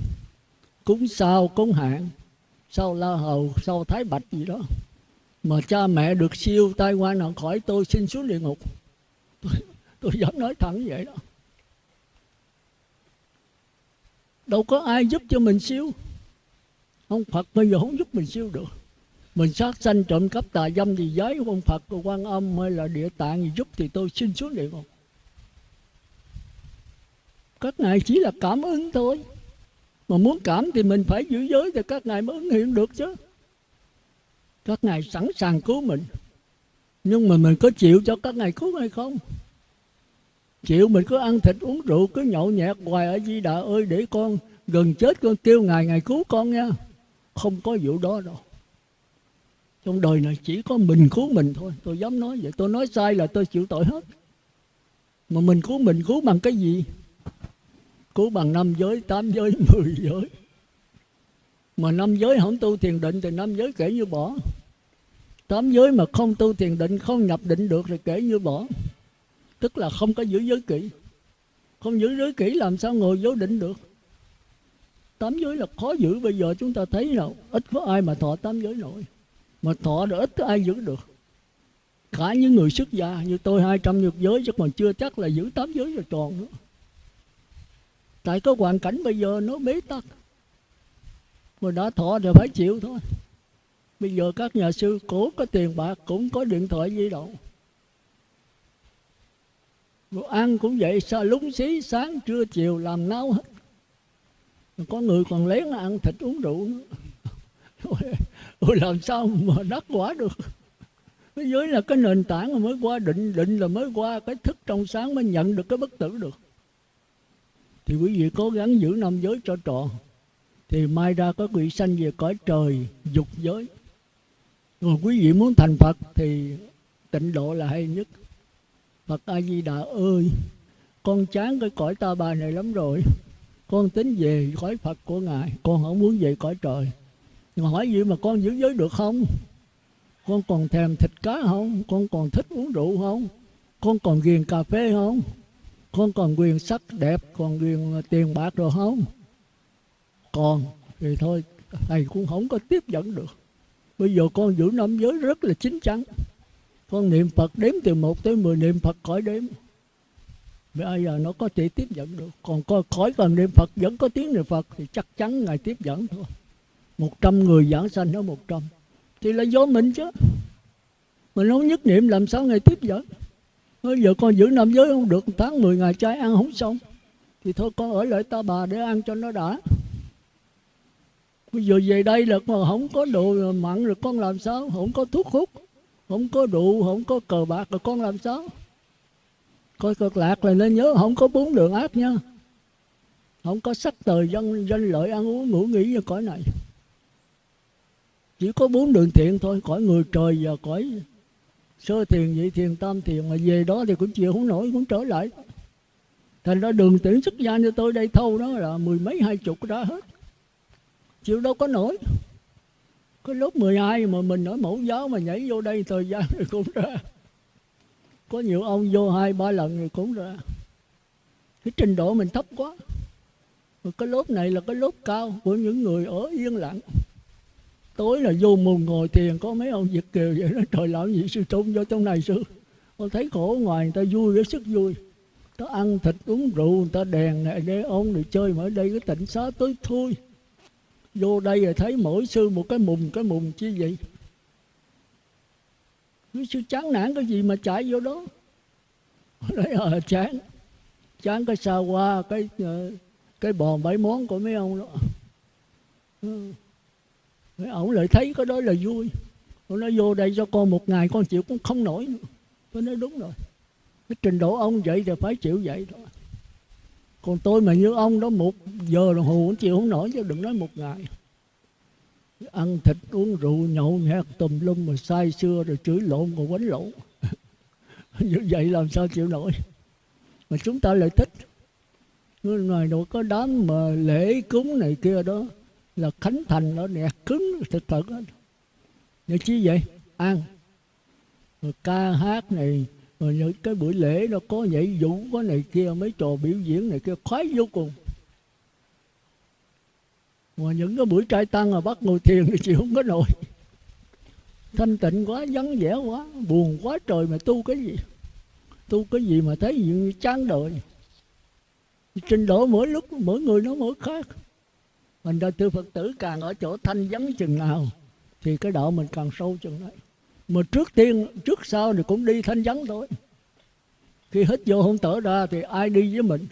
Cúng sao, cúng hạn sau la hầu sau thái bạch gì đó mà cha mẹ được siêu tai qua nạn khỏi tôi xin xuống địa ngục. Tôi, tôi dám nói thẳng vậy đó. Đâu có ai giúp cho mình siêu. Ông phật bây giờ không giúp mình siêu được. Mình sát sanh trộm cắp tà dâm thì giới ông phật của quan âm hay là địa tạng gì giúp thì tôi xin xuống địa ngục. Các ngài chỉ là cảm ứng thôi. Mà muốn cảm thì mình phải giữ giới thì các ngài mới ứng hiện được chứ các ngài sẵn sàng cứu mình. Nhưng mà mình có chịu cho các ngài cứu hay không? Chịu mình cứ ăn thịt uống rượu, cứ nhậu nhẹt hoài ở di đà ơi, để con gần chết, con kêu ngài ngài cứu con nha. Không có vụ đó đâu. Trong đời này chỉ có mình cứu mình thôi. Tôi dám nói vậy. Tôi nói sai là tôi chịu tội hết. Mà mình cứu mình cứu bằng cái gì? Cứu bằng năm giới, tám giới, mười giới mà năm giới không tu thiền định thì năm giới kể như bỏ. Tám giới mà không tu thiền định, không nhập định được thì kể như bỏ. Tức là không có giữ giới kỹ không giữ giới kỹ làm sao ngồi vô định được? Tám giới là khó giữ, bây giờ chúng ta thấy nào ít có ai mà thọ tám giới nổi. Mà thọ được ít có ai giữ được. Cả những người xuất gia, như tôi hai trăm nhược giới, chứ còn chưa chắc là giữ tám giới rồi tròn nữa. Tại có hoàn cảnh bây giờ nó bế tắc mà đã thọ thì phải chịu thôi. Bây giờ các nhà sư cổ có tiền bạc, cũng có điện thoại di động. Rồi ăn cũng vậy sao lúng xí, sáng, trưa, chiều, làm náo hết. Có người còn lén ăn thịt uống rượu nữa. Ôi làm sao mà đắc quả được? Cái giới là cái nền tảng mà mới qua, định định là mới qua. Cái thức trong sáng mới nhận được cái bất tử được. Thì quý vị cố gắng giữ năm giới cho trọn thì mai ra có vị sanh về cõi trời, dục giới. Rồi quý vị muốn thành phật thì tịnh độ là hay nhất. Phật a di đà ơi, con chán cái cõi ta bà này lắm rồi. Con tính về cõi phật của ngài, con không muốn về cõi trời. Mà hỏi gì mà con giữ giới được không? Con còn thèm thịt cá không? Con còn thích uống rượu không? Con còn ghiền cà phê không? Con còn quyền sắc đẹp, còn quyền tiền bạc rồi không? Còn, thì thôi, thầy cũng không có tiếp dẫn được. Bây giờ con giữ năm giới rất là chính chắn. Con niệm phật đếm từ một tới mười, niệm phật khỏi đếm. Bây giờ nó có thể tiếp dẫn được. Còn coi khỏi cần niệm phật vẫn có tiếng niệm phật thì chắc chắn ngài tiếp dẫn thôi. Một trăm người giảng sanh nó một trăm. Thì là do mình chứ. Mình không nhất niệm làm sao ngài tiếp dẫn? Bây giờ con giữ năm giới không được, tháng 10 ngày trái ăn không xong. Thì thôi, con ở lại ta bà để ăn cho nó đã bây giờ về đây là mà không có đồ mặn rồi con làm sao? Không có thuốc hút, không có rượu, không có cờ bạc rồi con làm sao? Coi cực lạc là nên nhớ, không có bốn đường ác nha. Không có sắc tờ dân danh lợi ăn uống ngủ nghỉ như cõi này. Chỉ có bốn đường thiện thôi, cõi người trời và cõi sơ thiền, nhị thiền, tam thiền. Mà về đó thì cũng chịu không nổi, cũng trở lại. Thành ra đường tuyển xuất gia như tôi đây thâu đó là mười mấy, hai chục đã hết chịu đâu có nổi. Cái lớp 12 mà mình ở mẫu giáo mà nhảy vô đây, thời gian thì cũng ra. Có nhiều ông vô hai, ba lần thì cũng ra. Cái trình độ mình thấp quá. Mà cái lớp này là cái lớp cao của những người ở yên lặng. Tối là vô mùng ngồi thiền, có mấy ông việt kiều vậy đó, trời lão gì sư trung vô trong này sư? Con thấy khổ ngoài, người ta vui với sức vui. Ta ăn thịt uống rượu, người ta đèn này để ông để chơi mà ở đây cái tịnh xá tối thui vô đây rồi thấy mỗi sư một cái mùng cái mùng chi vậy? Cứ sư chán nản cái gì mà chạy vô đó? Đấy à, ờ, chán. Chán cái xa qua cái ờ, cái bò bảy món của mấy ông đó. Ừ. Mấy ông lại thấy cái đó là vui. Ông nói vô đây cho con một ngày con chịu cũng không nổi nữa. Tôi nói đúng rồi. Cái trình độ ông vậy thì phải chịu vậy thôi còn tôi mà như ông đó, một giờ đồng hồ cũng chịu không nổi chứ, đừng nói một ngày. Ăn thịt, uống rượu, nhậu, nhẹt, tùm lum mà say xưa rồi chửi lộn còn quánh lộn. Như vậy làm sao chịu nổi? Mà chúng ta lại thích. Ngoài đâu có đám mà lễ cúng này kia đó là khánh thành nó nè, cứng thật thật đó. như chi vậy? Ăn. Rồi ca hát này rồi những cái buổi lễ nó có nhảy vũ có này kia, mấy trò biểu diễn này kia, khoái vô cùng. Mà những cái buổi trai tăng mà bắt ngồi thiền thì chịu không có nổi. Thanh tịnh quá, vắng vẻ quá, buồn quá trời mà tu cái gì? Tu cái gì mà thấy gì chán đời? Trình độ mỗi lúc, mỗi người nó mỗi khác. Mình ra tư phật tử, càng ở chỗ thanh vắng chừng nào, thì cái đạo mình càng sâu chừng đấy mà trước tiên, trước sau thì cũng đi thanh vắng thôi. Khi hít vô không tở ra thì ai đi với mình?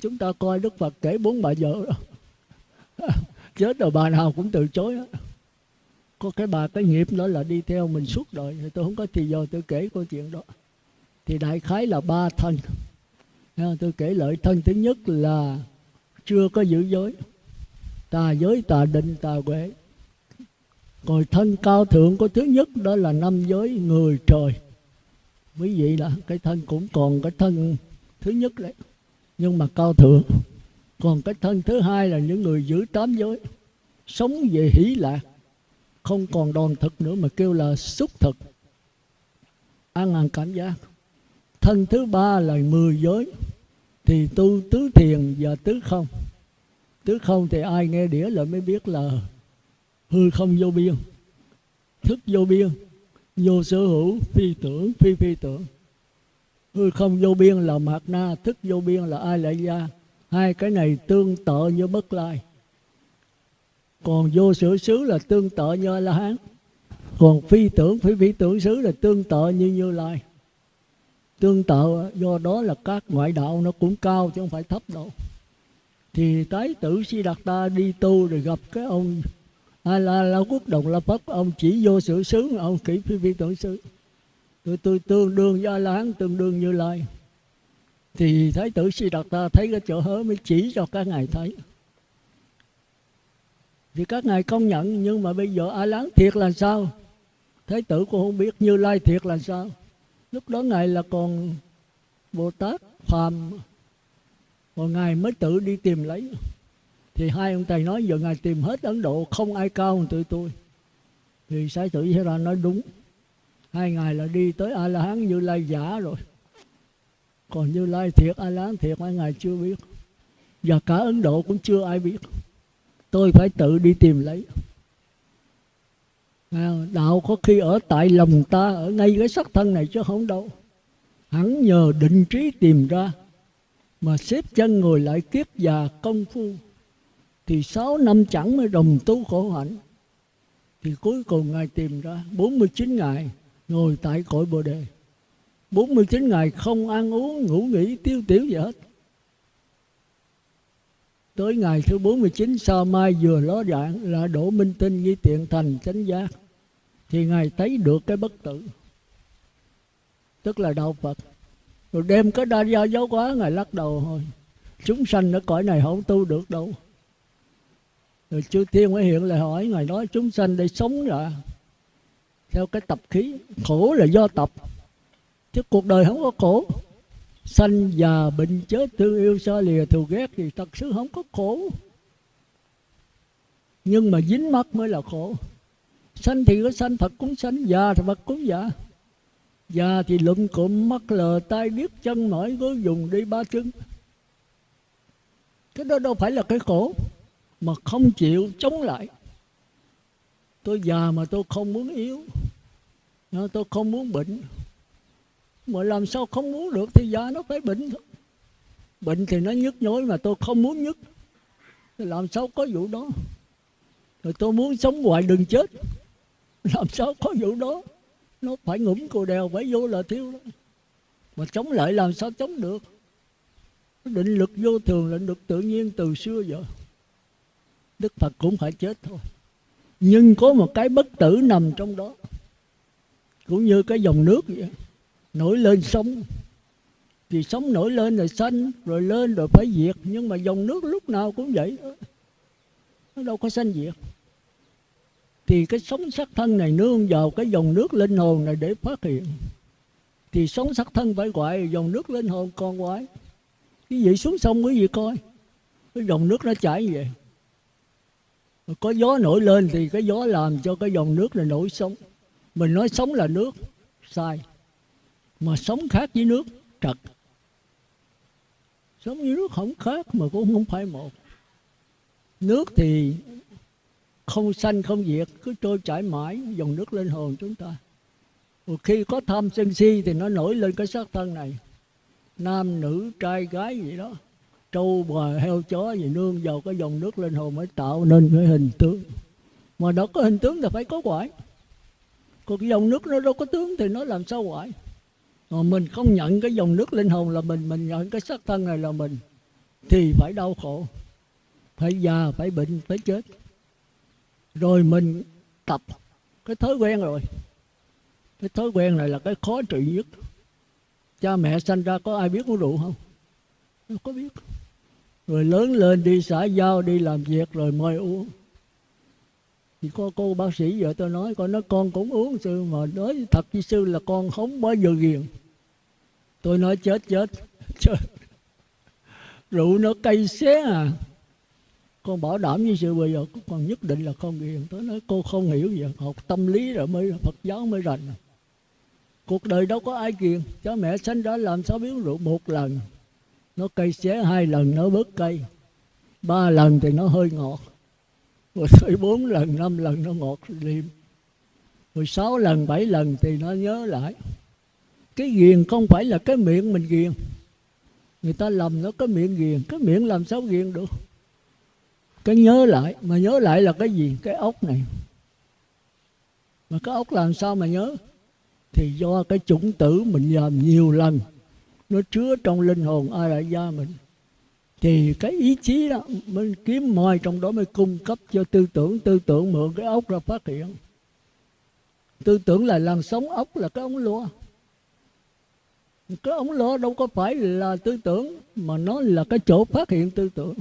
Chúng ta coi đức phật kể bốn bà vợ đó. Chết rồi bà nào cũng từ chối đó. có cái bà, cái nghiệp đó là đi theo mình suốt đời. Thì tôi không có thì giờ tôi kể câu chuyện đó. Thì đại khái là ba thân. Tôi kể lợi thân thứ nhất là chưa có giữ giới. Tà giới, tà định, tà huệ còn thân cao thượng của thứ nhất, đó là năm giới người trời. Quý vị là cái thân cũng còn cái thân thứ nhất đấy. Nhưng mà cao thượng, còn cái thân thứ hai là những người giữ tám giới. Sống về hỷ lạc, không còn đòn thực nữa mà kêu là xúc thực. Ăn ăn cảm giác. Thân thứ ba là mười giới, thì tu tứ thiền và tứ không. Tứ không thì ai nghe đĩa là mới biết là hư không vô biên. Thức vô biên. Vô sở hữu, phi tưởng, phi phi tưởng. Hư không vô biên là mạt na, thức vô biên là ai lại gia. Hai cái này tương tự như bất lai. Còn vô sở xứ là tương tự như a la hán. Còn phi tưởng, phi phi tưởng xứ là tương tự như như lai. Tương tự do đó là các ngoại đạo nó cũng cao chứ không phải thấp đâu. Thì tái tử si đạt ta đi tu rồi gặp cái ông à, là, là quốc đồng là pháp. Ông chỉ vô sự xứ ông kỹ phi vi tưởng xứ tôi tôi tương đương với là la hán tương đương như lai. Thì thái tử si đạt ta thấy cái chỗ hớ mới chỉ cho các ngài thấy. Thì các ngài công nhận nhưng mà bây giờ a lán thiệt là sao? Thái tử cũng không biết như lai thiệt là sao? Lúc đó ngài là còn bồ tát phàm. Còn ngài mới tự đi tìm lấy thì hai ông thầy nói, giờ ngài tìm hết ấn độ, không ai cao hơn tụi tôi. Thì sai tử thế ra nói, đúng. Hai ngày là đi tới a la hán như lai giả rồi. Còn như lai thiệt a la hán thiệt mấy ngài chưa biết. Và cả ấn độ cũng chưa ai biết. Tôi phải tự đi tìm lấy. À, đạo có khi ở tại lòng ta, ở ngay cái sắc thân này chứ không đâu. Hắn nhờ định trí tìm ra, mà xếp chân ngồi lại kiết già công phu thì sáu năm chẳng mới đồng tu khổ hạnh. Thì cuối cùng ngài tìm ra 49 ngày ngồi tại cội bồ đề. 49 ngày không ăn uống, ngủ nghỉ, tiêu tiểu gì hết. Tới ngày thứ 49 sau mai vừa ló dạng là đổ minh tinh nghi tiện thành chánh giác. Thì ngài thấy được cái bất tử. Tức là đạo phật. Rồi đem cái đa gia giáo quá ngài lắc đầu thôi chúng sanh ở cõi này không tu được đâu rồi chư thiên mới hiện lại hỏi, ngài nói chúng sanh để sống rồi theo cái tập khí, khổ là do tập. Chứ cuộc đời không có khổ. Sanh già bệnh chết, thương yêu xa lìa, thù ghét thì thật sự không có khổ. Nhưng mà dính mắt mới là khổ. Sanh thì có sanh, phật cũng sanh, già thì phật cũng già. Già thì lụm cụm mắt lờ tay điếc chân, mỏi gối, dùng đi ba chân. Cái đó đâu phải là cái khổ mà không chịu chống lại. Tôi già mà tôi không muốn yếu. Tôi không muốn bệnh. Mà làm sao không muốn được thì già nó phải bệnh thôi. Bệnh thì nó nhức nhối mà tôi không muốn nhức. Thì làm sao có vụ đó? Rồi tôi muốn sống hoài đừng chết. Làm sao có vụ đó? Nó phải ngủm cù đèo, phải vô là thiếu đó. Mà chống lại làm sao chống được? Định lực vô thường định lực tự nhiên từ xưa giờ đức phật cũng phải chết thôi. Nhưng có một cái bất tử nằm trong đó cũng như cái dòng nước vậy nổi lên sông, thì sóng nổi lên rồi xanh rồi lên rồi phải diệt. Nhưng mà dòng nước lúc nào cũng vậy nó đâu có sanh diệt. Thì cái sống sắc thân này nương vào cái dòng nước linh hồn này để phát hiện. Thì sống sắc thân phải gọi dòng nước linh hồn con quái cái gì xuống sông quý vị coi. Cái dòng nước nó chảy như vậy có gió nổi lên thì cái gió làm cho cái dòng nước là nổi sống mình nói sống là nước, sai. Mà sống khác với nước, trật. Sống với nước không khác mà cũng không phải một. Nước thì không sanh không diệt, cứ trôi chảy mãi, dòng nước lên hồn chúng ta. Một khi có tham sân si thì nó nổi lên cái xác thân này. Nam, nữ, trai, gái gì đó trâu, bò, heo, chó gì, nương vào cái dòng nước linh hồn mới tạo nên cái hình tướng. Mà đã có hình tướng thì phải có quải còn cái dòng nước nó đâu có tướng thì nó làm sao quải mà mình không nhận cái dòng nước linh hồn là mình mình nhận cái xác thân này là mình, thì phải đau khổ, phải già, phải bệnh, phải chết. Rồi mình tập cái thói quen rồi. Cái thói quen này là cái khó trị nhất. Cha mẹ sanh ra có ai biết uống rượu không? Không có biết rồi lớn lên đi, xã giao đi, làm việc rồi mời uống. Thì có cô bác sĩ vợ tôi nói, con nói con cũng uống sư mà nói thật với sư là con không bao giờ ghiền. Tôi nói, chết chết chết. Rượu nó cay xé à. Con bảo đảm với sư bây giờ, con nhất định là không ghiền. Tôi nói, cô không hiểu gì, học tâm lý rồi mới, phật giáo mới rành. Cuộc đời đâu có ai ghiền. Cha mẹ sanh ra làm sao biết rượu một lần? Nó cây xé hai lần, nó bớt cây. Ba lần thì nó hơi ngọt. Rồi tới bốn lần, năm lần nó ngọt liêm. Rồi sáu lần, bảy lần thì nó nhớ lại. Cái ghiền không phải là cái miệng mình ghiền. Người ta lầm nó cái miệng ghiền, cái miệng làm sao ghiền được? Cái nhớ lại, mà nhớ lại là cái gì? Cái ốc này. Mà cái ốc làm sao mà nhớ? Thì do cái chủng tử mình làm nhiều lần nó chứa trong linh hồn ai la gia mình. Thì cái ý chí đó mới kiếm mồi trong đó mới cung cấp cho tư tưởng. Tư tưởng mượn cái ốc ra phát hiện. Tư tưởng là làn sóng ốc là cái ống lúa. Cái ống lúa đâu có phải là tư tưởng, mà nó là cái chỗ phát hiện tư tưởng.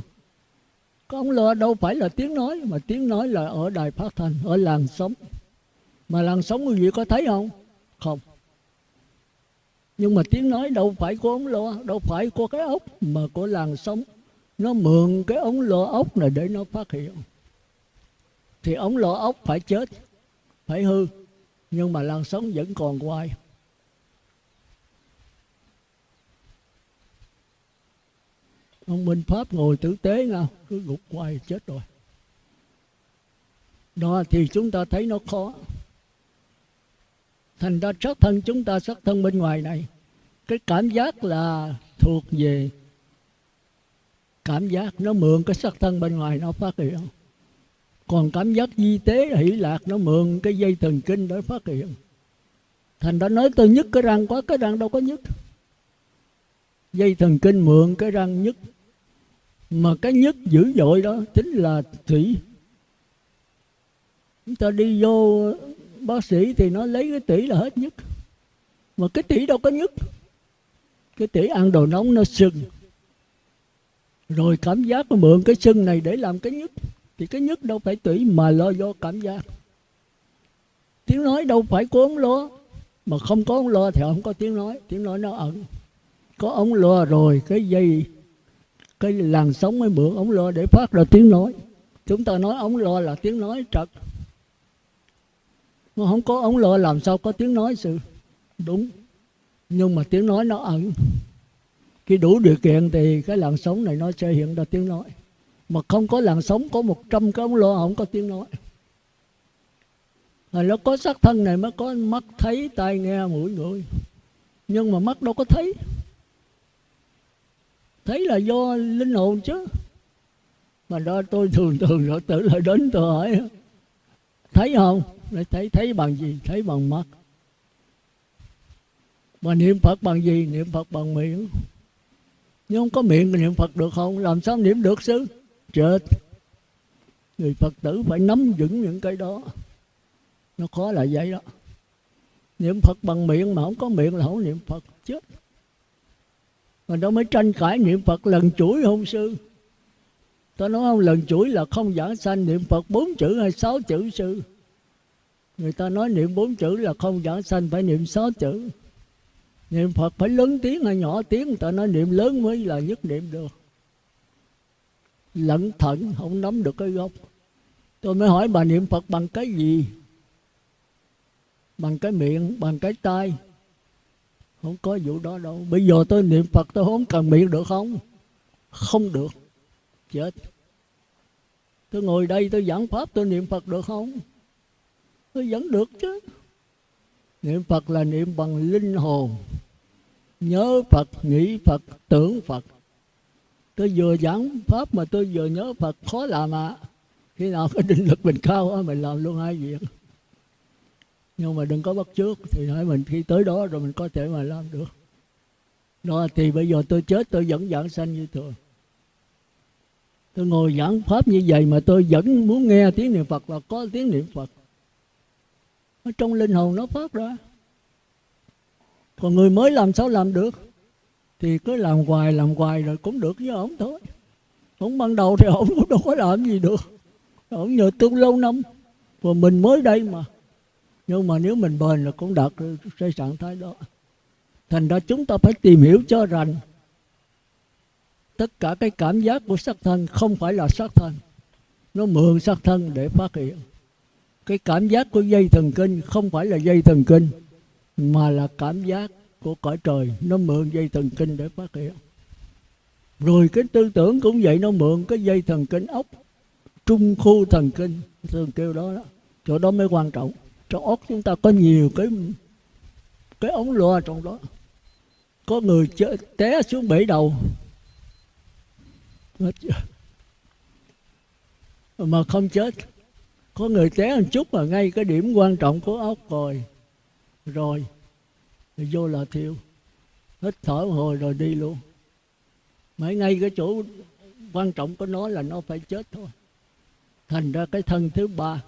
Cái ống lúa đâu phải là tiếng nói, mà tiếng nói là ở đài phát thanh, ở làn sóng. Mà làn sóng quý vị có thấy không? Không nhưng mà tiếng nói đâu phải của ống lo đâu phải của cái ốc mà của làng sống. Nó mượn cái ống lo ốc này để nó phát hiện. Thì ống lo ốc phải chết, phải hư, nhưng mà làn sống vẫn còn hoài. Ông minh pháp ngồi tử tế nha, cứ gục hoài chết rồi. Đó thì chúng ta thấy nó khó thành ra sắc thân chúng ta sắc thân bên ngoài này, cái cảm giác là thuộc về. Cảm giác nó mượn cái sắc thân bên ngoài nó phát hiện. Còn cảm giác di tế hỷ lạc nó mượn cái dây thần kinh để phát hiện. Thành ra nói tôi nhức cái răng quá, cái răng đâu có nhức. Dây thần kinh mượn cái răng nhức. Mà cái nhức dữ dội đó chính là thủy. Chúng ta đi vô bác sĩ thì nó lấy cái tỷ là hết nhất. Mà cái tỷ đâu có nhất. Cái tỷ ăn đồ nóng nó sưng. Rồi cảm giác nó mượn cái sưng này để làm cái nhất. Thì cái nhất đâu phải tỷ mà lo do cảm giác. Tiếng nói đâu phải có ống lo. Mà không có ống lo thì không có tiếng nói. Tiếng nói nó ẩn. Có ống lo rồi, cái dây, cái làn sóng mới mượn ống lo để phát ra tiếng nói. Chúng ta nói ống lo là tiếng nói trật mà không có ống lửa làm sao có tiếng nói sự. Đúng. Nhưng mà tiếng nói nó ẩn. Khi đủ điều kiện thì cái làn sóng này nó sẽ hiện ra tiếng nói. Mà không có làn sóng, có một trăm cái ống lửa không có tiếng nói. Rồi nó có sắc thân này mới có mắt thấy, tai nghe, mũi ngửi nhưng mà mắt đâu có thấy. Thấy là do linh hồn chứ. Mà đó tôi thường thường rồi tự lại đến tôi hỏi. Thấy không? Để thấy thấy bằng gì? Thấy bằng mắt. Mà niệm phật bằng gì? Niệm phật bằng miệng. Nhưng không có miệng niệm phật được không? Làm sao niệm được sư chết. Người phật tử phải nắm vững những cái đó. Nó khó là vậy đó. Niệm phật bằng miệng mà không có miệng là không niệm phật. Chết. Mà đó mới tranh cãi niệm phật lần chuỗi hôn sư? Tôi nói không, lần chuỗi là không giảng sanh, niệm phật bốn chữ hay sáu chữ sư? Người ta nói niệm bốn chữ là không giảng sanh, phải niệm sáu chữ. Niệm phật phải lớn tiếng hay nhỏ tiếng, người ta nói niệm lớn mới là nhất niệm được. Lẩn thận không nắm được cái gốc. Tôi mới hỏi bà niệm phật bằng cái gì? Bằng cái miệng, bằng cái tay không có vụ đó đâu. Bây giờ tôi niệm phật, tôi không cần miệng được không? Không được. Chết. Tôi ngồi đây, tôi giảng pháp, tôi niệm phật được không? Tôi vẫn được chứ. Niệm phật là niệm bằng linh hồn. Nhớ phật, nghĩ phật, tưởng phật. Tôi vừa giảng pháp mà tôi vừa nhớ phật, khó làm ạ. À. khi nào cái định lực mình cao á mình làm luôn hai việc. Nhưng mà đừng có bắt trước thì hãy mình khi tới đó rồi mình có thể mà làm được. Đó, thì bây giờ tôi chết, tôi vẫn giảng sanh như thường. Tôi ngồi giảng pháp như vậy mà tôi vẫn muốn nghe tiếng niệm phật và có tiếng niệm phật ở trong linh hồn nó phát ra còn người mới làm sao làm được? Thì cứ làm hoài làm hoài rồi cũng được với ổng thôi. Ổng ban đầu thì ổng cũng đâu có làm gì được. Ổng nhờ tu lâu năm. Và mình mới đây mà. Nhưng mà nếu mình bền là cũng đạt xây cái trạng thái đó. Thành ra chúng ta phải tìm hiểu cho rằng tất cả cái cảm giác của sắc thân không phải là sắc thân. Nó mượn sắc thân để phát hiện cái cảm giác của dây thần kinh không phải là dây thần kinh mà là cảm giác của cõi trời. Nó mượn dây thần kinh để phát hiện. Rồi cái tư tưởng cũng vậy nó mượn cái dây thần kinh ốc trung khu thần kinh thường kêu đó đó. Chỗ đó mới quan trọng. Trong ốc chúng ta có nhiều cái cái ống loa trong đó. Có người chơi, té xuống bể đầu. Mà không chết có người té một chút mà ngay cái điểm quan trọng của ốc rồi. Rồi vô là thiêu. Hít thở một hồi rồi đi luôn. Mấy ngay cái chỗ quan trọng của nó là nó phải chết thôi. Thành ra cái thân thứ ba.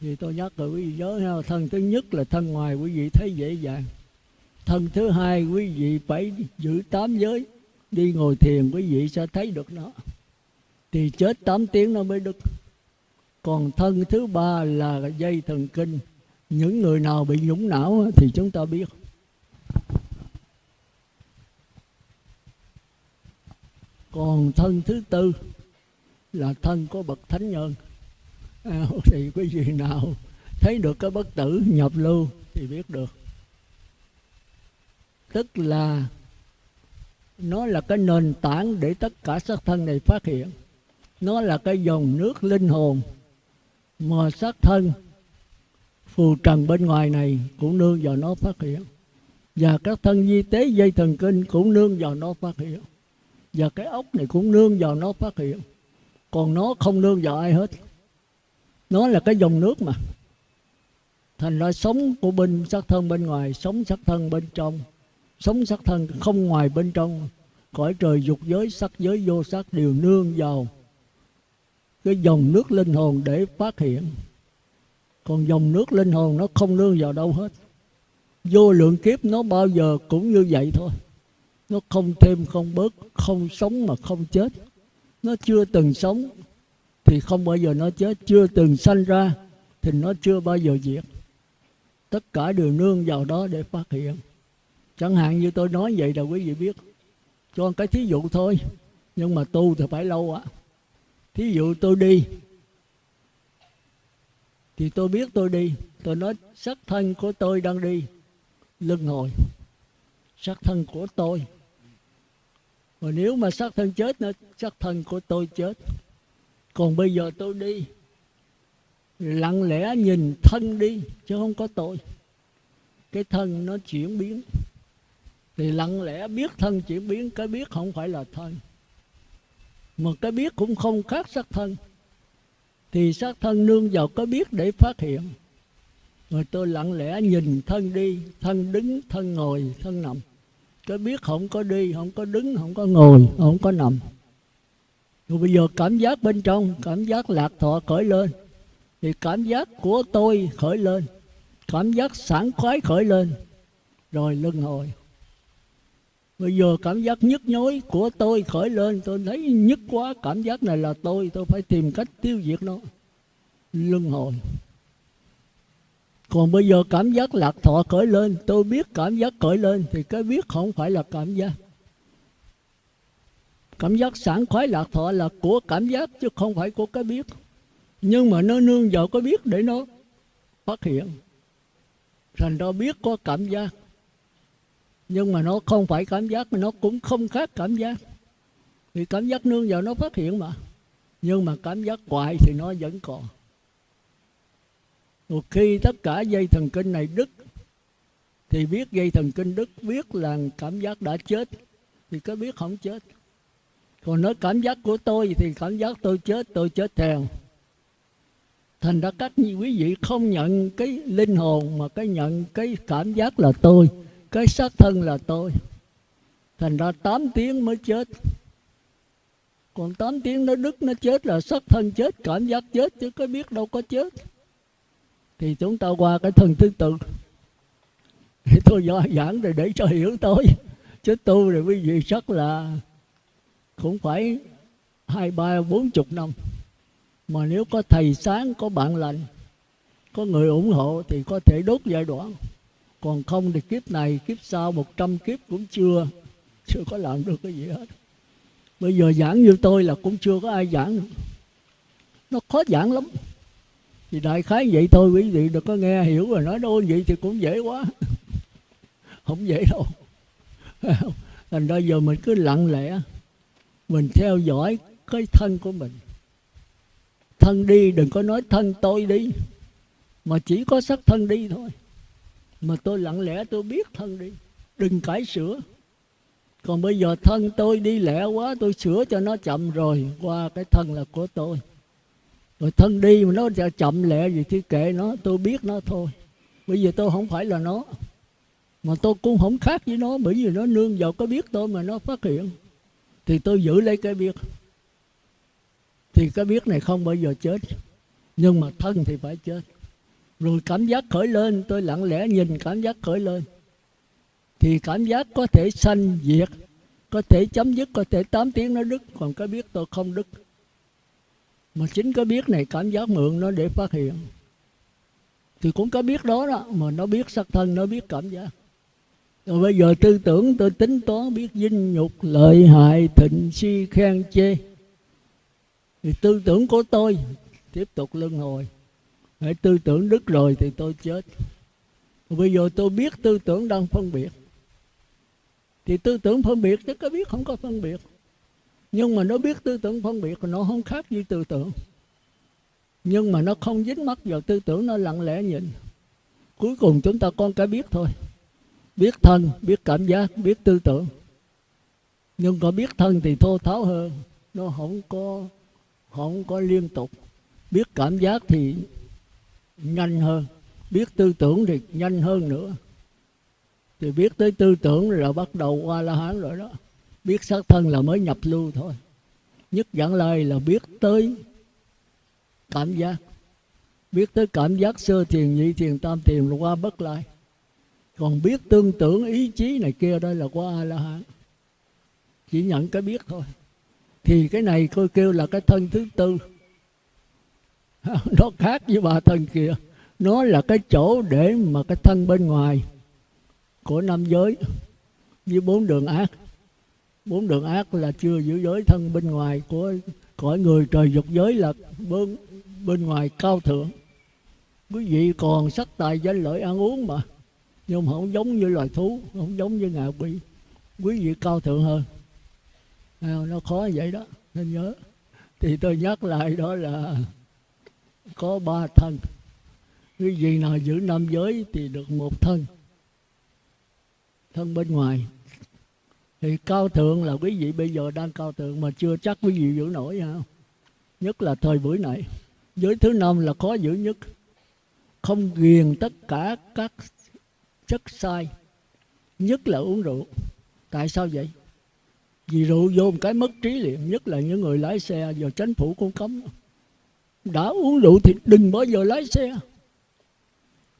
Thì tôi nhắc rồi quý vị nhớ ha, thân thứ nhất là thân ngoài quý vị thấy dễ dàng. Thân thứ hai quý vị phải giữ tám giới. Đi ngồi thiền quý vị sẽ thấy được nó. Thì chết 8 tiếng nó mới đứt còn thân thứ ba là dây thần kinh. Những người nào bị nhũng não thì chúng ta biết. Còn thân thứ tư là thân của bậc thánh nhân. À, thì quý vị nào thấy được cái bất tử nhập lưu thì biết được. Tức là nó là cái nền tảng để tất cả sắc thân này phát hiện. Nó là cái dòng nước linh hồn mà xác thân, phù trần bên ngoài này cũng nương vào nó phát hiện. Và các thân di tế dây thần kinh cũng nương vào nó phát hiện. Và cái ốc này cũng nương vào nó phát hiện. Còn nó không nương vào ai hết. Nó là cái dòng nước mà. Thành ra sống của bên xác thân bên ngoài, sống xác thân bên trong. Sống xác thân không ngoài bên trong. Cõi trời dục giới, sắc giới, vô sắc đều nương vào cái dòng nước linh hồn để phát hiện. Còn dòng nước linh hồn nó không nương vào đâu hết. Vô lượng kiếp nó bao giờ cũng như vậy thôi. Nó không thêm, không bớt, không sống mà không chết. Nó chưa từng sống thì không bao giờ nó chết. Chưa từng sanh ra thì nó chưa bao giờ diệt. Tất cả đều nương vào đó để phát hiện. Chẳng hạn như tôi nói vậy là quý vị biết. Cho cái thí dụ thôi. Nhưng mà tu thì phải lâu ạ thí dụ tôi đi, thì tôi biết tôi đi. Tôi nói, sắc thân của tôi đang đi. Lưng hồi. Sắc thân của tôi. Rồi nếu mà sắc thân chết nữa, sắc thân của tôi chết. Còn bây giờ tôi đi, lặng lẽ nhìn thân đi, chứ không có tôi. Cái thân nó chuyển biến. Thì lặng lẽ biết thân chuyển biến, cái biết không phải là thân mà cái biết cũng không khác sắc thân. Thì sắc thân nương vào cái biết để phát hiện. Rồi tôi lặng lẽ nhìn thân đi, thân đứng, thân ngồi, thân nằm. Cái biết không có đi, không có đứng, không có ngồi, không có nằm. Rồi bây giờ cảm giác bên trong, cảm giác lạc thọ khởi lên. Thì cảm giác của tôi khởi lên. Cảm giác sảng khoái khởi lên. Rồi lưng hồi bây giờ cảm giác nhức nhối của tôi khởi lên, tôi thấy nhức quá, cảm giác này là tôi tôi phải tìm cách tiêu diệt nó. Luân hồi. Còn bây giờ cảm giác lạc thọ khởi lên, tôi biết cảm giác khởi lên, thì cái biết không phải là cảm giác. Cảm giác sảng khoái lạc thọ là của cảm giác, chứ không phải của cái biết. Nhưng mà nó nương vào cái biết để nó phát hiện. Thành ra biết có cảm giác nhưng mà nó không phải cảm giác, mà nó cũng không khác cảm giác. Vì cảm giác nương vào nó phát hiện mà. Nhưng mà cảm giác hoài thì nó vẫn còn. Một khi tất cả dây thần kinh này đứt, thì biết dây thần kinh đứt, biết là cảm giác đã chết, thì có biết không chết. Còn nói cảm giác của tôi thì cảm giác tôi chết tôi chết theo. Thành ra các quý vị không nhận cái linh hồn mà cái nhận cái cảm giác là tôi cái xác thân là tôi. Thành ra 8 tiếng mới chết. Còn 8 tiếng nó đứt, nó chết là xác thân chết, cảm giác chết, chứ có biết đâu có chết. Thì chúng ta qua cái thân thứ tự thì tôi do giảng rồi để cho hiểu tôi. Chứ tu rồi quý vị chắc là cũng phải hai, ba, bốn chục năm. Mà nếu có thầy sáng, có bạn lành, có người ủng hộ thì có thể đốt giai đoạn còn không thì kiếp này, kiếp sau một trăm kiếp cũng chưa chưa có làm được cái gì hết. Bây giờ giảng như tôi là cũng chưa có ai giảng nữa. nó khó giảng lắm. Thì đại khái vậy thôi, quý vị đừng có nghe hiểu rồi nói đôi vậy thì cũng dễ quá. Không dễ đâu. Thành ra giờ mình cứ lặng lẽ, mình theo dõi cái thân của mình. Thân đi đừng có nói thân tôi đi, mà chỉ có sắc thân đi thôi mà tôi lặng lẽ tôi biết thân đi. Đừng cải sửa còn bây giờ thân tôi đi lẹ quá, tôi sửa cho nó chậm rồi. Qua cái thân là của tôi. Rồi thân đi mà nó chậm lẹ gì thì kệ nó, tôi biết nó thôi. Bây giờ tôi không phải là nó. Mà tôi cũng không khác với nó, bởi vì nó nương vào cái biết tôi mà nó phát hiện. Thì tôi giữ lấy cái biết. Thì cái biết này không bao giờ chết. Nhưng mà thân thì phải chết rồi cảm giác khởi lên, tôi lặng lẽ nhìn cảm giác khởi lên. Thì cảm giác có thể sanh diệt, có thể chấm dứt, có thể 8 tiếng nó đứt. Còn cái biết tôi không đứt. Mà chính cái biết này, cảm giác mượn nó để phát hiện. Thì cũng có biết đó đó, mà nó biết sắc thân, nó biết cảm giác. Rồi bây giờ tư tưởng tôi tính toán, biết dinh nhục, lợi hại, thịnh, si, khen, chê. Thì tư tưởng của tôi tiếp tục luân hồi hãy tư tưởng đứt rồi thì tôi chết. Bây giờ tôi biết tư tưởng đang phân biệt. Thì tư tưởng phân biệt chứ có biết không có phân biệt. Nhưng mà nó biết tư tưởng phân biệt nó không khác như tư tưởng. Nhưng mà nó không dính mắc vào tư tưởng, nó lặng lẽ nhìn. Cuối cùng chúng ta con cái biết thôi. Biết thân, biết cảm giác, biết tư tưởng. Nhưng có biết thân thì thô tháo hơn. Nó không có không có liên tục. Biết cảm giác thì nhanh hơn. Biết tư tưởng thì nhanh hơn nữa. Thì biết tới tư tưởng là bắt đầu qua la hán rồi đó. Biết xác thân là mới nhập lưu thôi. Nhất giảng lai là biết tới cảm giác. Biết tới cảm giác sơ thiền, nhị thiền, tam thiền là qua bất lai. Còn biết tương tưởng ý chí này kia đây là qua a la hán chỉ nhận cái biết thôi. Thì cái này tôi kêu là cái thân thứ tư. nó khác với ba thân kia. Nó là cái chỗ để mà cái thân bên ngoài của năm giới với bốn đường ác. Bốn đường ác là chưa giữ giới thân bên ngoài của cõi người trời dục giới là bên bên ngoài cao thượng. Quý vị còn sắc tài danh lợi ăn uống mà, nhưng mà không giống như loài thú, không giống như ngạ quỷ. Quý vị cao thượng hơn. Nó khó vậy đó, nên nhớ. Thì tôi nhắc lại đó là có ba thân. Cái gì nào giữ năm giới thì được một thân. Thân bên ngoài. Thì cao thượng là quý vị bây giờ đang cao thượng mà chưa chắc quý vị giữ nổi ha nhất là thời buổi này. Giới thứ năm là khó giữ nhất. Không ghiền tất cả các chất sai. Nhất là uống rượu. Tại sao vậy? Vì rượu vô một cái mất trí liền. Nhất là những người lái xe, giờ chính phủ cũng cấm đã uống rượu thì đừng bao giờ lái xe.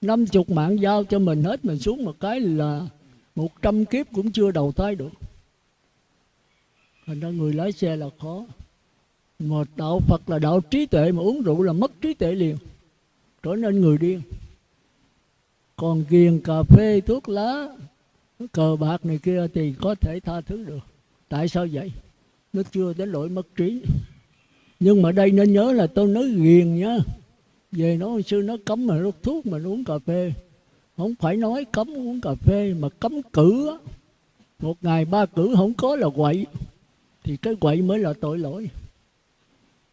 Năm chục mạng giao cho mình hết, mình xuống một cái là một trăm kiếp cũng chưa đầu thai được. Thành ra người lái xe là khó. Mà đạo phật là đạo trí tuệ, mà uống rượu là mất trí tuệ liền. Trở nên người điên. Còn ghiền cà phê, thuốc lá, cờ bạc này kia thì có thể tha thứ được. Tại sao vậy? Nó chưa đến lỗi mất trí nhưng mà đây nên nhớ là tôi nói ghiền nhá về nó sư nó cấm mà hút thuốc mà uống cà phê. Không phải nói cấm uống cà phê mà cấm cử á. Một ngày ba cử không có là quậy. Thì cái quậy mới là tội lỗi.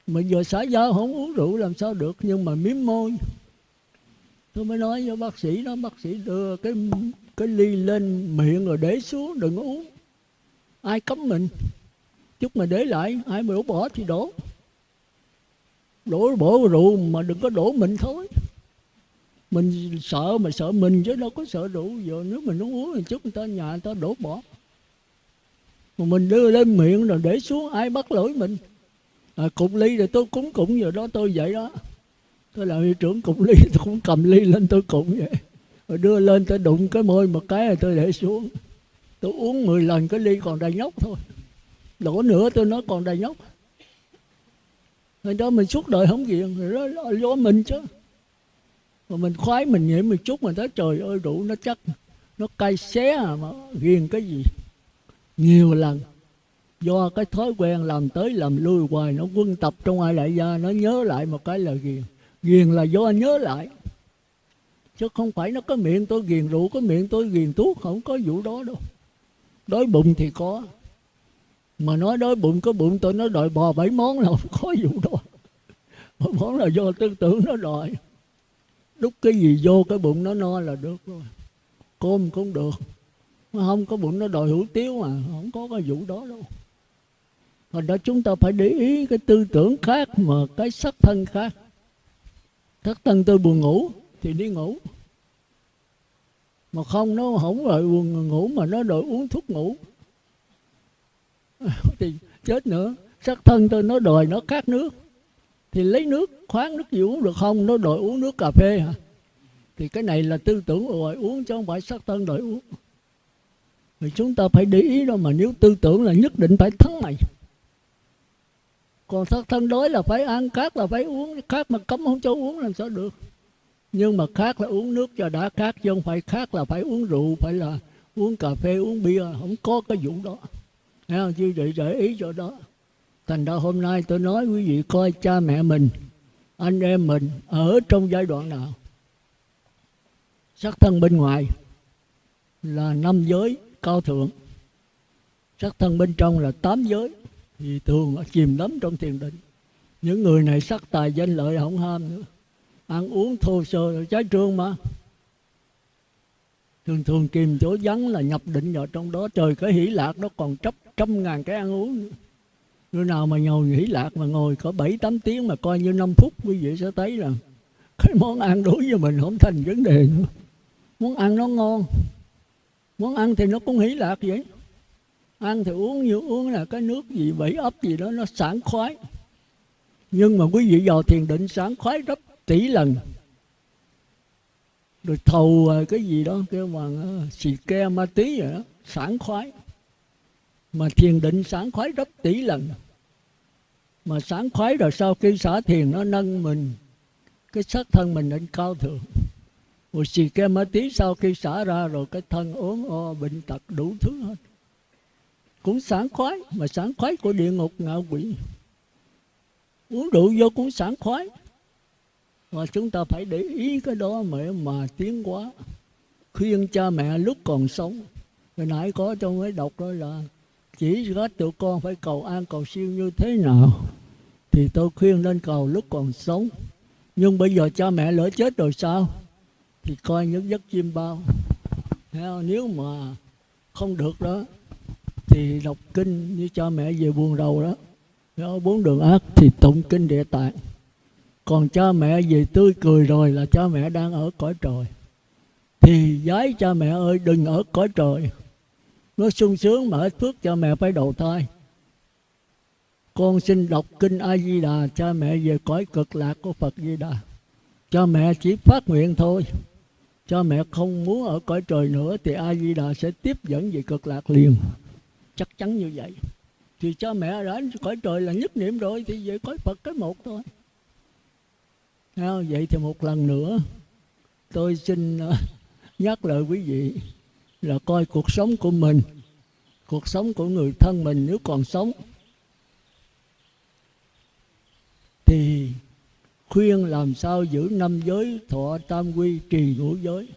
Mình giờ xã giao không uống rượu làm sao được, nhưng mà miếm môi. Tôi mới nói với bác sĩ đó, bác sĩ đưa cái cái ly lên miệng rồi để xuống, đừng uống. Ai cấm mình? Chút mà để lại, ai mà đổ bỏ thì đổ đổ bỏ rượu mà đừng có đổ mình thôi. Mình sợ mà sợ mình chứ đâu có sợ rượu. Giờ nếu mình uống uống thì chút người ta nhà người ta đổ bỏ. Mà mình đưa lên miệng rồi để xuống ai bắt lỗi mình? À, cục ly rồi tôi cúng cụng giờ đó tôi vậy đó. Tôi là hiệu trưởng cục ly tôi cũng cầm ly lên tôi cụng vậy. Rồi đưa lên tôi đụng cái môi một cái rồi tôi để xuống. Tôi uống 10 lần cái ly còn đầy nhóc thôi. Đổ nữa tôi nói còn đầy nhóc người đó mình suốt đời không ghiền rồi đó là do mình chứ. Mà mình khoái mình nhảy một chút mình thấy trời ơi, đủ nó chắc. Nó cay xé à mà ghiền cái gì? Nhiều lần, do cái thói quen làm tới làm lui hoài, nó quân tập trong ai đại gia, nó nhớ lại một cái là ghiền. Ghiền là do nhớ lại. Chứ không phải nó có miệng tôi ghiền rượu, có miệng tôi ghiền thuốc, không có vụ đó đâu. Đói bụng thì có mà nói đói bụng, có bụng tôi nó đòi bò bảy món là không có vụ đó. Bảy món là do tư tưởng nó đòi. Đúc cái gì vô cái bụng nó no là được rồi. Cơm cũng được. Không có bụng nó đòi hủ tiếu mà, không có cái vụ đó đâu. Thành đó chúng ta phải để ý cái tư tưởng khác mà cái sắc thân khác. Sắc thân tôi buồn ngủ thì đi ngủ. Mà không, nó không đòi buồn ngủ mà nó đòi uống thuốc ngủ. Thì chết nữa. Sắc thân tôi nó đòi nó khát nước. Thì lấy nước, khoáng nước gì uống được không? Nó đòi uống nước cà phê hả? Thì cái này là tư tưởng rồi uống chứ không phải sắc thân đòi uống. Thì chúng ta phải để ý đó mà nếu tư tưởng là nhất định phải thắng mày. Còn sắc thân đói là phải ăn khác là phải uống. Khác mà cấm không cho uống làm sao được. Nhưng mà khác là uống nước cho đã khác chứ không phải khác là phải uống rượu, phải là uống cà phê, uống bia. Không có cái vụ đó. Thấy không? chứ vậy để ý cho đó. Thành ra hôm nay tôi nói quý vị coi cha mẹ mình, anh em mình ở trong giai đoạn nào. Sắc thân bên ngoài là năm giới cao thượng. Sắc thân bên trong là tám giới. Thì thường chìm đắm trong thiền định. Những người này sắc tài danh lợi không ham nữa. Ăn uống thô sơ là trái trương mà. Thường thường kìm chỗ vắng là nhập định vào trong đó. Trời cái hỷ lạc nó còn chấp trăm ngàn cái ăn uống. Người nào mà ngồi nghỉ lạc mà ngồi có bảy, tám tiếng mà coi như 5 phút quý vị sẽ thấy là cái món ăn đối với mình không thành vấn đề nữa. Muốn ăn nó ngon. Muốn ăn thì nó cũng hỷ lạc vậy. Ăn thì uống như uống là cái nước gì bảy ấp gì đó nó sảng khoái. Nhưng mà quý vị vào thiền định sảng khoái gấp tỷ lần. Rồi thầu à, cái gì đó, kêu bằng à, xì ke ma tí vậy đó, sảng khoái mà thiền định sảng khoái gấp tỷ lần. Mà sảng khoái rồi sau khi xả thiền nó nâng mình cái sắc thân mình lên cao thượng. Một xì ke ma tí sau khi xả ra rồi cái thân ốm o bệnh tật đủ thứ hết. Cũng sảng khoái mà sảng khoái của địa ngục ngạ quỷ. Uống rượu vô cũng sảng khoái. Và chúng ta phải để ý cái đó mà mà tiến quá, khuyên cha mẹ lúc còn sống hồi nãy có trong mới đọc đó là chỉ có tụi con phải cầu an cầu siêu như thế nào thì tôi khuyên nên cầu lúc còn sống. Nhưng bây giờ cha mẹ lỡ chết rồi sao? Thì coi những giấc chim bao. Nếu mà không được đó, thì đọc kinh như cha mẹ về buồn đầu đó. Nếu bốn đường ác thì tụng kinh địa tạng còn cha mẹ về tươi cười rồi là cha mẹ đang ở cõi trời. Thì giái cha mẹ ơi, đừng ở cõi trời nó sung sướng mà hết phước cha mẹ phải đầu thai. Con xin đọc kinh a di đà cha mẹ về cõi cực lạc của phật di đà cha mẹ chỉ phát nguyện thôi. Cha mẹ không muốn ở cõi trời nữa thì a di đà sẽ tiếp dẫn về cực lạc liền. Chắc chắn như vậy. Thì cha mẹ đã cõi trời là nhất niệm rồi, thì về cõi phật cái một thôi. Vậy thì một lần nữa, tôi xin ờ, nhắc lời quý vị là coi cuộc sống của mình, cuộc sống của người thân mình nếu còn sống. Thì khuyên làm sao giữ năm giới thọ tam quy trì ngũ giới.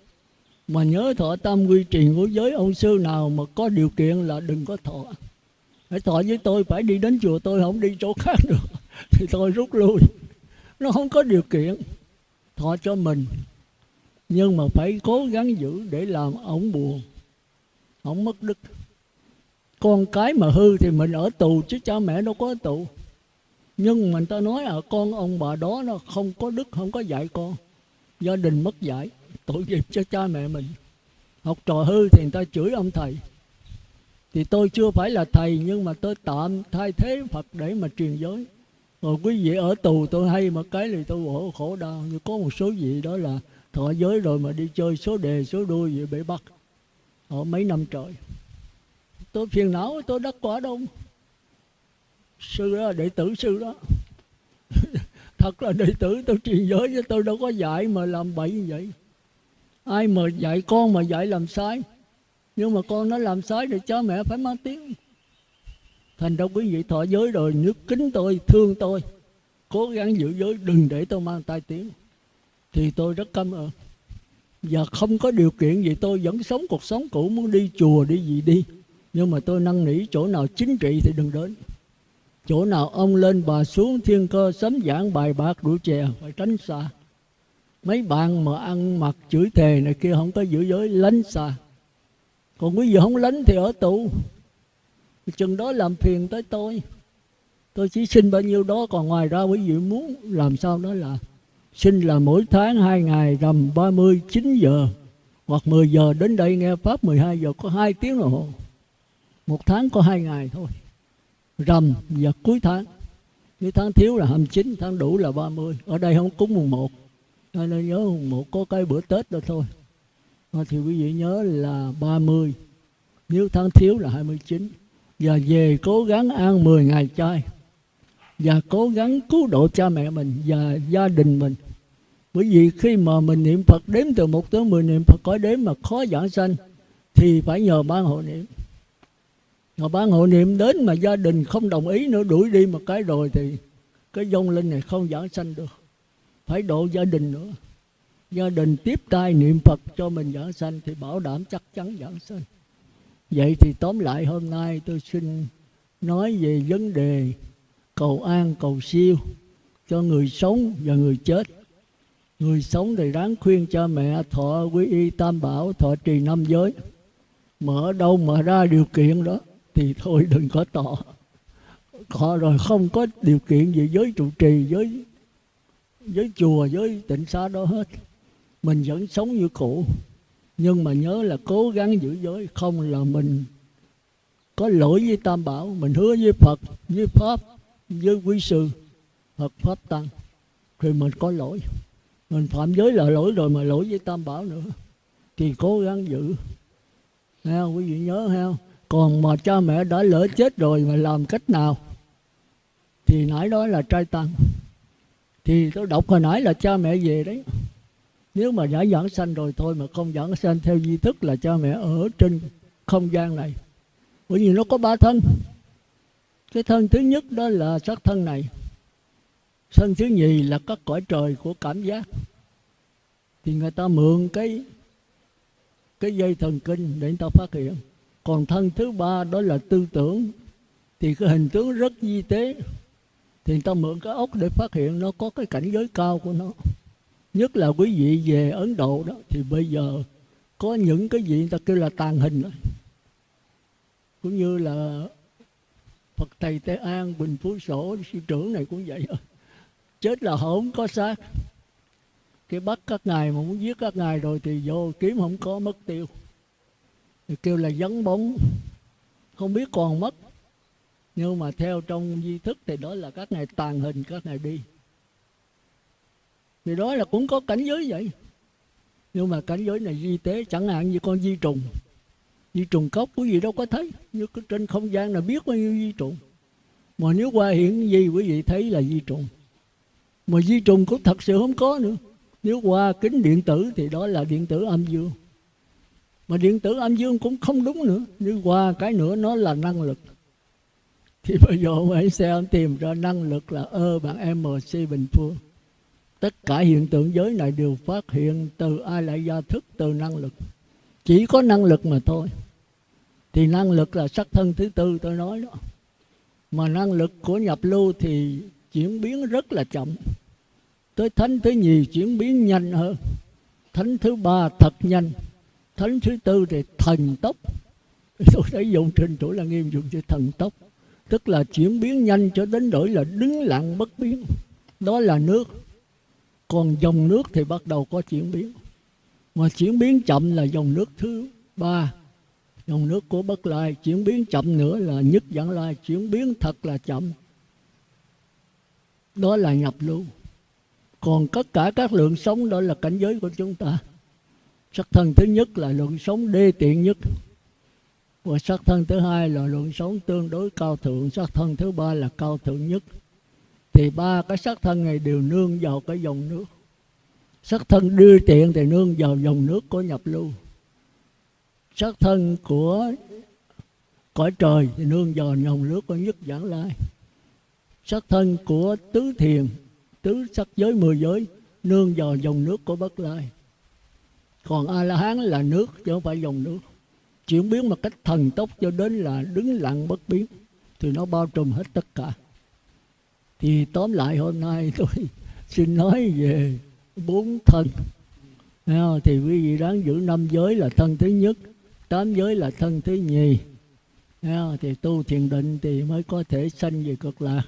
Mà nhớ thọ tam quy trì ngũ giới, ông sư nào mà có điều kiện là đừng có thọ. Phải thọ với tôi, phải đi đến chùa tôi, không đi chỗ khác được. Thì tôi rút lui. Nó không có điều kiện thọ cho mình. Nhưng mà phải cố gắng giữ để làm ổng buồn không mất đức. Con cái mà hư thì mình ở tù chứ cha mẹ đâu có ở tù. Nhưng mình ta nói ở à, con ông bà đó nó không có đức không có dạy con. Gia đình mất dạy tội nghiệp cho cha mẹ mình. Học trò hư thì người ta chửi ông thầy. Thì tôi chưa phải là thầy nhưng mà tôi tạm thay thế phật để mà truyền giới. Rồi quý vị ở tù tôi hay một cái thì tôi khổ khổ đau. Như có một số vị đó là thọ giới rồi mà đi chơi số đề số đuôi vậy bị bắt ở mấy năm trời. Tôi phiền não tôi đắc quả đông, sư đó đệ tử sư đó. Thật là đệ tử tôi truyền giới chứ tôi đâu có dạy mà làm bậy như vậy. Ai mà dạy con mà dạy làm sai. Nhưng mà con nó làm sai thì cha mẹ phải mang tiếng. Thành ra quý vị thọ giới rồi nước kính tôi thương tôi. Cố gắng giữ giới đừng để tôi mang tai tiếng. Thì tôi rất cảm ơn và không có điều kiện gì, tôi vẫn sống cuộc sống cũ, muốn đi chùa, đi gì đi. Nhưng mà tôi năn nỉ chỗ nào chính trị thì đừng đến. Chỗ nào ông lên bà xuống thiên cơ, sấm giảng bài bạc rượu chè, phải tránh xa. Mấy bạn mà ăn mặc chửi thề này kia không có giữ giới, lánh xa. Còn quý vị không lánh thì ở tù. Chừng đó làm phiền tới tôi. Tôi chỉ xin bao nhiêu đó, còn ngoài ra quý vị muốn làm sao đó là xin là mỗi tháng hai ngày rằm 39 giờ hoặc 10 giờ đến đây nghe Pháp 12 giờ có hai tiếng đồng hồ. Một tháng có hai ngày thôi, rằm và cuối tháng. Nếu tháng thiếu là 29 tháng đủ là 30 ở đây không cúng mùng 1 nên nhớ mùng 1 có cái bữa Tết đó thôi. Thì quý vị nhớ là 30 nếu tháng thiếu là 29 và về cố gắng ăn 10 ngày chay và cố gắng cứu độ cha mẹ mình và gia đình mình. Bởi vì khi mà mình niệm Phật đếm từ một tới mười niệm Phật có đếm mà khó giảng sanh, thì phải nhờ ban hộ niệm. Mà ban hộ niệm đến mà gia đình không đồng ý nữa, đuổi đi một cái rồi thì cái dông linh này không giảng sanh được. Phải độ gia đình nữa. Gia đình tiếp tay niệm Phật cho mình giảng sanh thì bảo đảm chắc chắn giảng sanh. Vậy thì tóm lại hôm nay tôi xin nói về vấn đề cầu an, cầu siêu cho người sống và người chết. Người sống thì ráng khuyên cha mẹ, thọ quy y tam bảo, thọ trì năm giới. Mở đâu mà ra điều kiện đó, thì thôi đừng có tỏ họ rồi không có điều kiện gì giới trụ trì, với với chùa, với tịnh xá đó hết. Mình vẫn sống như cũ. Nhưng mà nhớ là cố gắng giữ giới, không là mình có lỗi với tam bảo, mình hứa với phật, với pháp với quý sư, phật pháp tăng. Thì mình có lỗi. Mình phạm giới là lỗi rồi mà lỗi với tam bảo nữa. Thì cố gắng giữ. Nghe quý vị nhớ heo. còn mà cha mẹ đã lỡ chết rồi mà làm cách nào? Thì nãy đó là trai tăng. Thì tôi đọc hồi nãy là cha mẹ về đấy. Nếu mà đã giảng sanh rồi thôi mà không giảng sanh theo di thức là cha mẹ ở trên không gian này. Bởi vì nó có ba thân cái thân thứ nhất đó là sắc thân này. Thân thứ nhì là các cõi trời của cảm giác. Thì người ta mượn cái cái dây thần kinh để người ta phát hiện. Còn thân thứ ba đó là tư tưởng. Thì cái hình tướng rất di tế. Thì người ta mượn cái ốc để phát hiện nó có cái cảnh giới cao của nó. Nhất là quý vị về ấn độ đó, thì bây giờ có những cái gì người ta kêu là tàn hình đó. Cũng như là phật thầy tây an, bình phú sổ sư trưởng này cũng vậy. Chết là không có xác. Cái bắt các ngài mà muốn giết các ngài rồi thì vô kiếm không có, mất tiêu. Thì kêu là dấn bóng. Không biết còn mất. Nhưng mà theo trong di thức thì đó là các ngài tàn hình, các ngài đi. Thì đó là cũng có cảnh giới vậy. Nhưng mà cảnh giới này di tế chẳng hạn như con di trùng di trùng cốc quý vị đâu có thấy. Như trên không gian là biết bao nhiêu di trùng. Mà nếu qua hiện gì quý vị thấy là di trùng. Mà di trùng cũng thật sự không có nữa. Nếu qua kính điện tử thì đó là điện tử âm dương. Mà điện tử âm dương cũng không đúng nữa. Nếu qua cái nữa nó là năng lực. Thì bây giờ ông ấy sẽ tìm ra năng lực là ơ bằng mc bình phương. Tất cả hiện tượng giới này đều phát hiện từ ai lại gia thức, từ năng lực. Chỉ có năng lực mà thôi thì năng lực là sắc thân thứ tư tôi nói đó. Mà năng lực của nhập lưu thì chuyển biến rất là chậm. Tới thánh thứ nhì chuyển biến nhanh hơn. Thánh thứ ba thật nhanh. Thánh thứ tư thì thần tốc. Tôi thấy dùng trình chỗ là nghiêm dụng chữ thần tốc. Tức là chuyển biến nhanh cho đến đổi là đứng lặng bất biến. Đó là nước. Còn dòng nước thì bắt đầu có chuyển biến. Mà chuyển biến chậm là dòng nước thứ ba dòng nước của bất lai chuyển biến chậm nữa là nhất dẫn lai chuyển biến thật là chậm. Đó là nhập lưu. Còn tất cả các lượng sống đó là cảnh giới của chúng ta. Sắc thân thứ nhất là lượng sống đê tiện nhất. Và sắc thân thứ hai là lượng sống tương đối cao thượng. Sắc thân thứ ba là cao thượng nhất. Thì ba cái sắc thân này đều nương vào cái dòng nước. Sắc thân đưa tiện thì nương vào dòng nước của nhập lưu sắc thân của cõi trời, thì nương vào dòng nước của nhất giảng lai. Sắc thân của tứ thiền, tứ sắc giới mười giới, nương vào dòng nước của bất lai. Còn a la hán là nước, chứ không phải dòng nước. Chuyển biến một cách thần tốc cho đến là đứng lặng bất biến, thì nó bao trùm hết tất cả. Thì tóm lại hôm nay tôi xin nói về bốn thân. Thì quý vị đáng giữ năm giới là thân thứ nhất tám giới là thân thứ nhì. Thì tu thiền định thì mới có thể sanh về cực lạc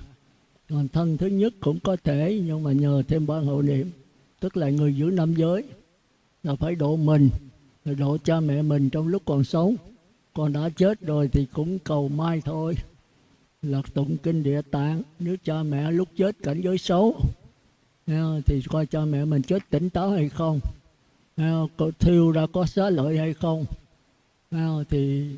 còn thân thứ nhất cũng có thể, nhưng mà nhờ thêm ba hộ niệm, tức là người giữ năm giới, là phải độ mình độ cha mẹ mình trong lúc còn sống. Còn đã chết rồi thì cũng cầu mai thôi. Là tụng kinh địa tạng, nếu cha mẹ lúc chết cảnh giới xấu thì coi cha mẹ mình chết tỉnh táo hay không? Thiêu ra có xá lợi hay không? Nào thì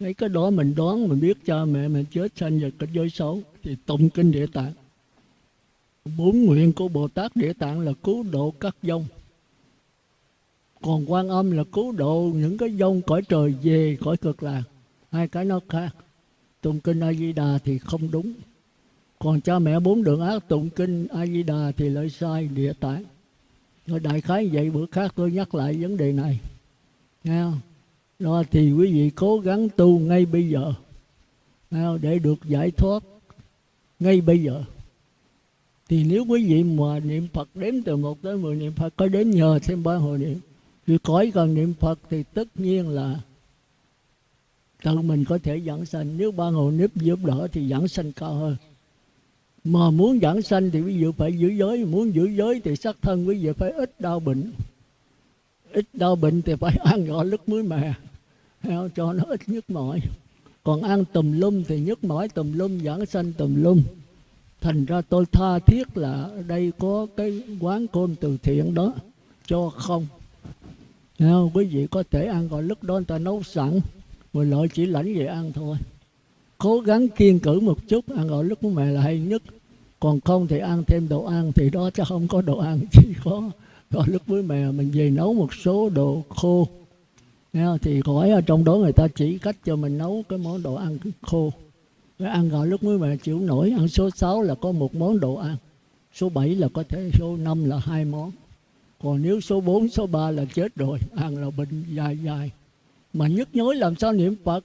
mấy cái đó mình đoán, mình biết cha mẹ mình chết sanh vào cái giới xấu, thì tụng kinh địa tạng. Bốn nguyện của bồ tát địa tạng là cứu độ các dông. Còn quan âm là cứu độ những cái dông cõi trời về, cõi cực lạc. Hai cái nó khác. Tụng kinh a di đà thì không đúng. Còn cha mẹ bốn đường ác tụng kinh a di đà thì lại sai địa tạng. Rồi đại khái vậy, bữa khác tôi nhắc lại vấn đề này. Nghe không? Đó thì quý vị cố gắng tu ngay bây giờ. Để được giải thoát ngay bây giờ. Thì nếu quý vị mà niệm Phật đếm từ một tới mười niệm Phật, có đến nhờ thêm ba hồi niệm vì cõi cần niệm Phật thì tất nhiên là tự mình có thể giảng sanh. Nếu ba hồi nếp giúp đỡ thì giảng sanh cao hơn. Mà muốn giảng sanh thì quý vị phải giữ giới, muốn giữ giới thì sắc thân quý vị phải ít đau bệnh ít đau bệnh thì phải ăn gỏi lứt muối mè. Cho nó ít nhức mỏi. Còn ăn tùm lum thì nhức mỏi, tùm lum giảng sanh tùm lum. Thành ra tôi tha thiết là ở đây có cái quán côn từ thiện đó, cho không. Không? quý vị có thể ăn gọi lúc đó, người ta nấu sẵn. Rồi lợi chỉ lãnh về ăn thôi. Cố gắng kiên cử một chút, ăn gọi lúc mẹ là hay nhất. Còn không thì ăn thêm đồ ăn thì đó chứ không có đồ ăn, chỉ có gọi lúc với mẹ mình về nấu một số đồ khô. Nghe thì gói ở trong đó người ta chỉ cách cho mình nấu cái món đồ ăn khô. Cái ăn gạo lúc mới mẹ chịu nổi ăn số 6 là có một món đồ ăn số 7 là có thể số 5 là hai món. Còn nếu số 4, số 3 là chết rồi ăn là bệnh dài dài. Mà nhức nhối làm sao niệm Phật?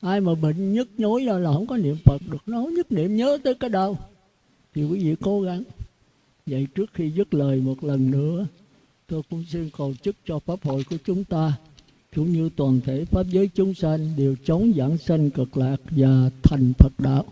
Ai mà bệnh nhức nhối là không có niệm Phật được nó nhất niệm nhớ tới cái đau thì quý vị cố gắng vậy trước khi dứt lời một lần nữa, tôi cũng xin cầu chúc cho pháp hội của chúng ta, cũng như toàn thể pháp giới chúng sanh đều chống giảng sanh cực lạc và thành Phật đạo.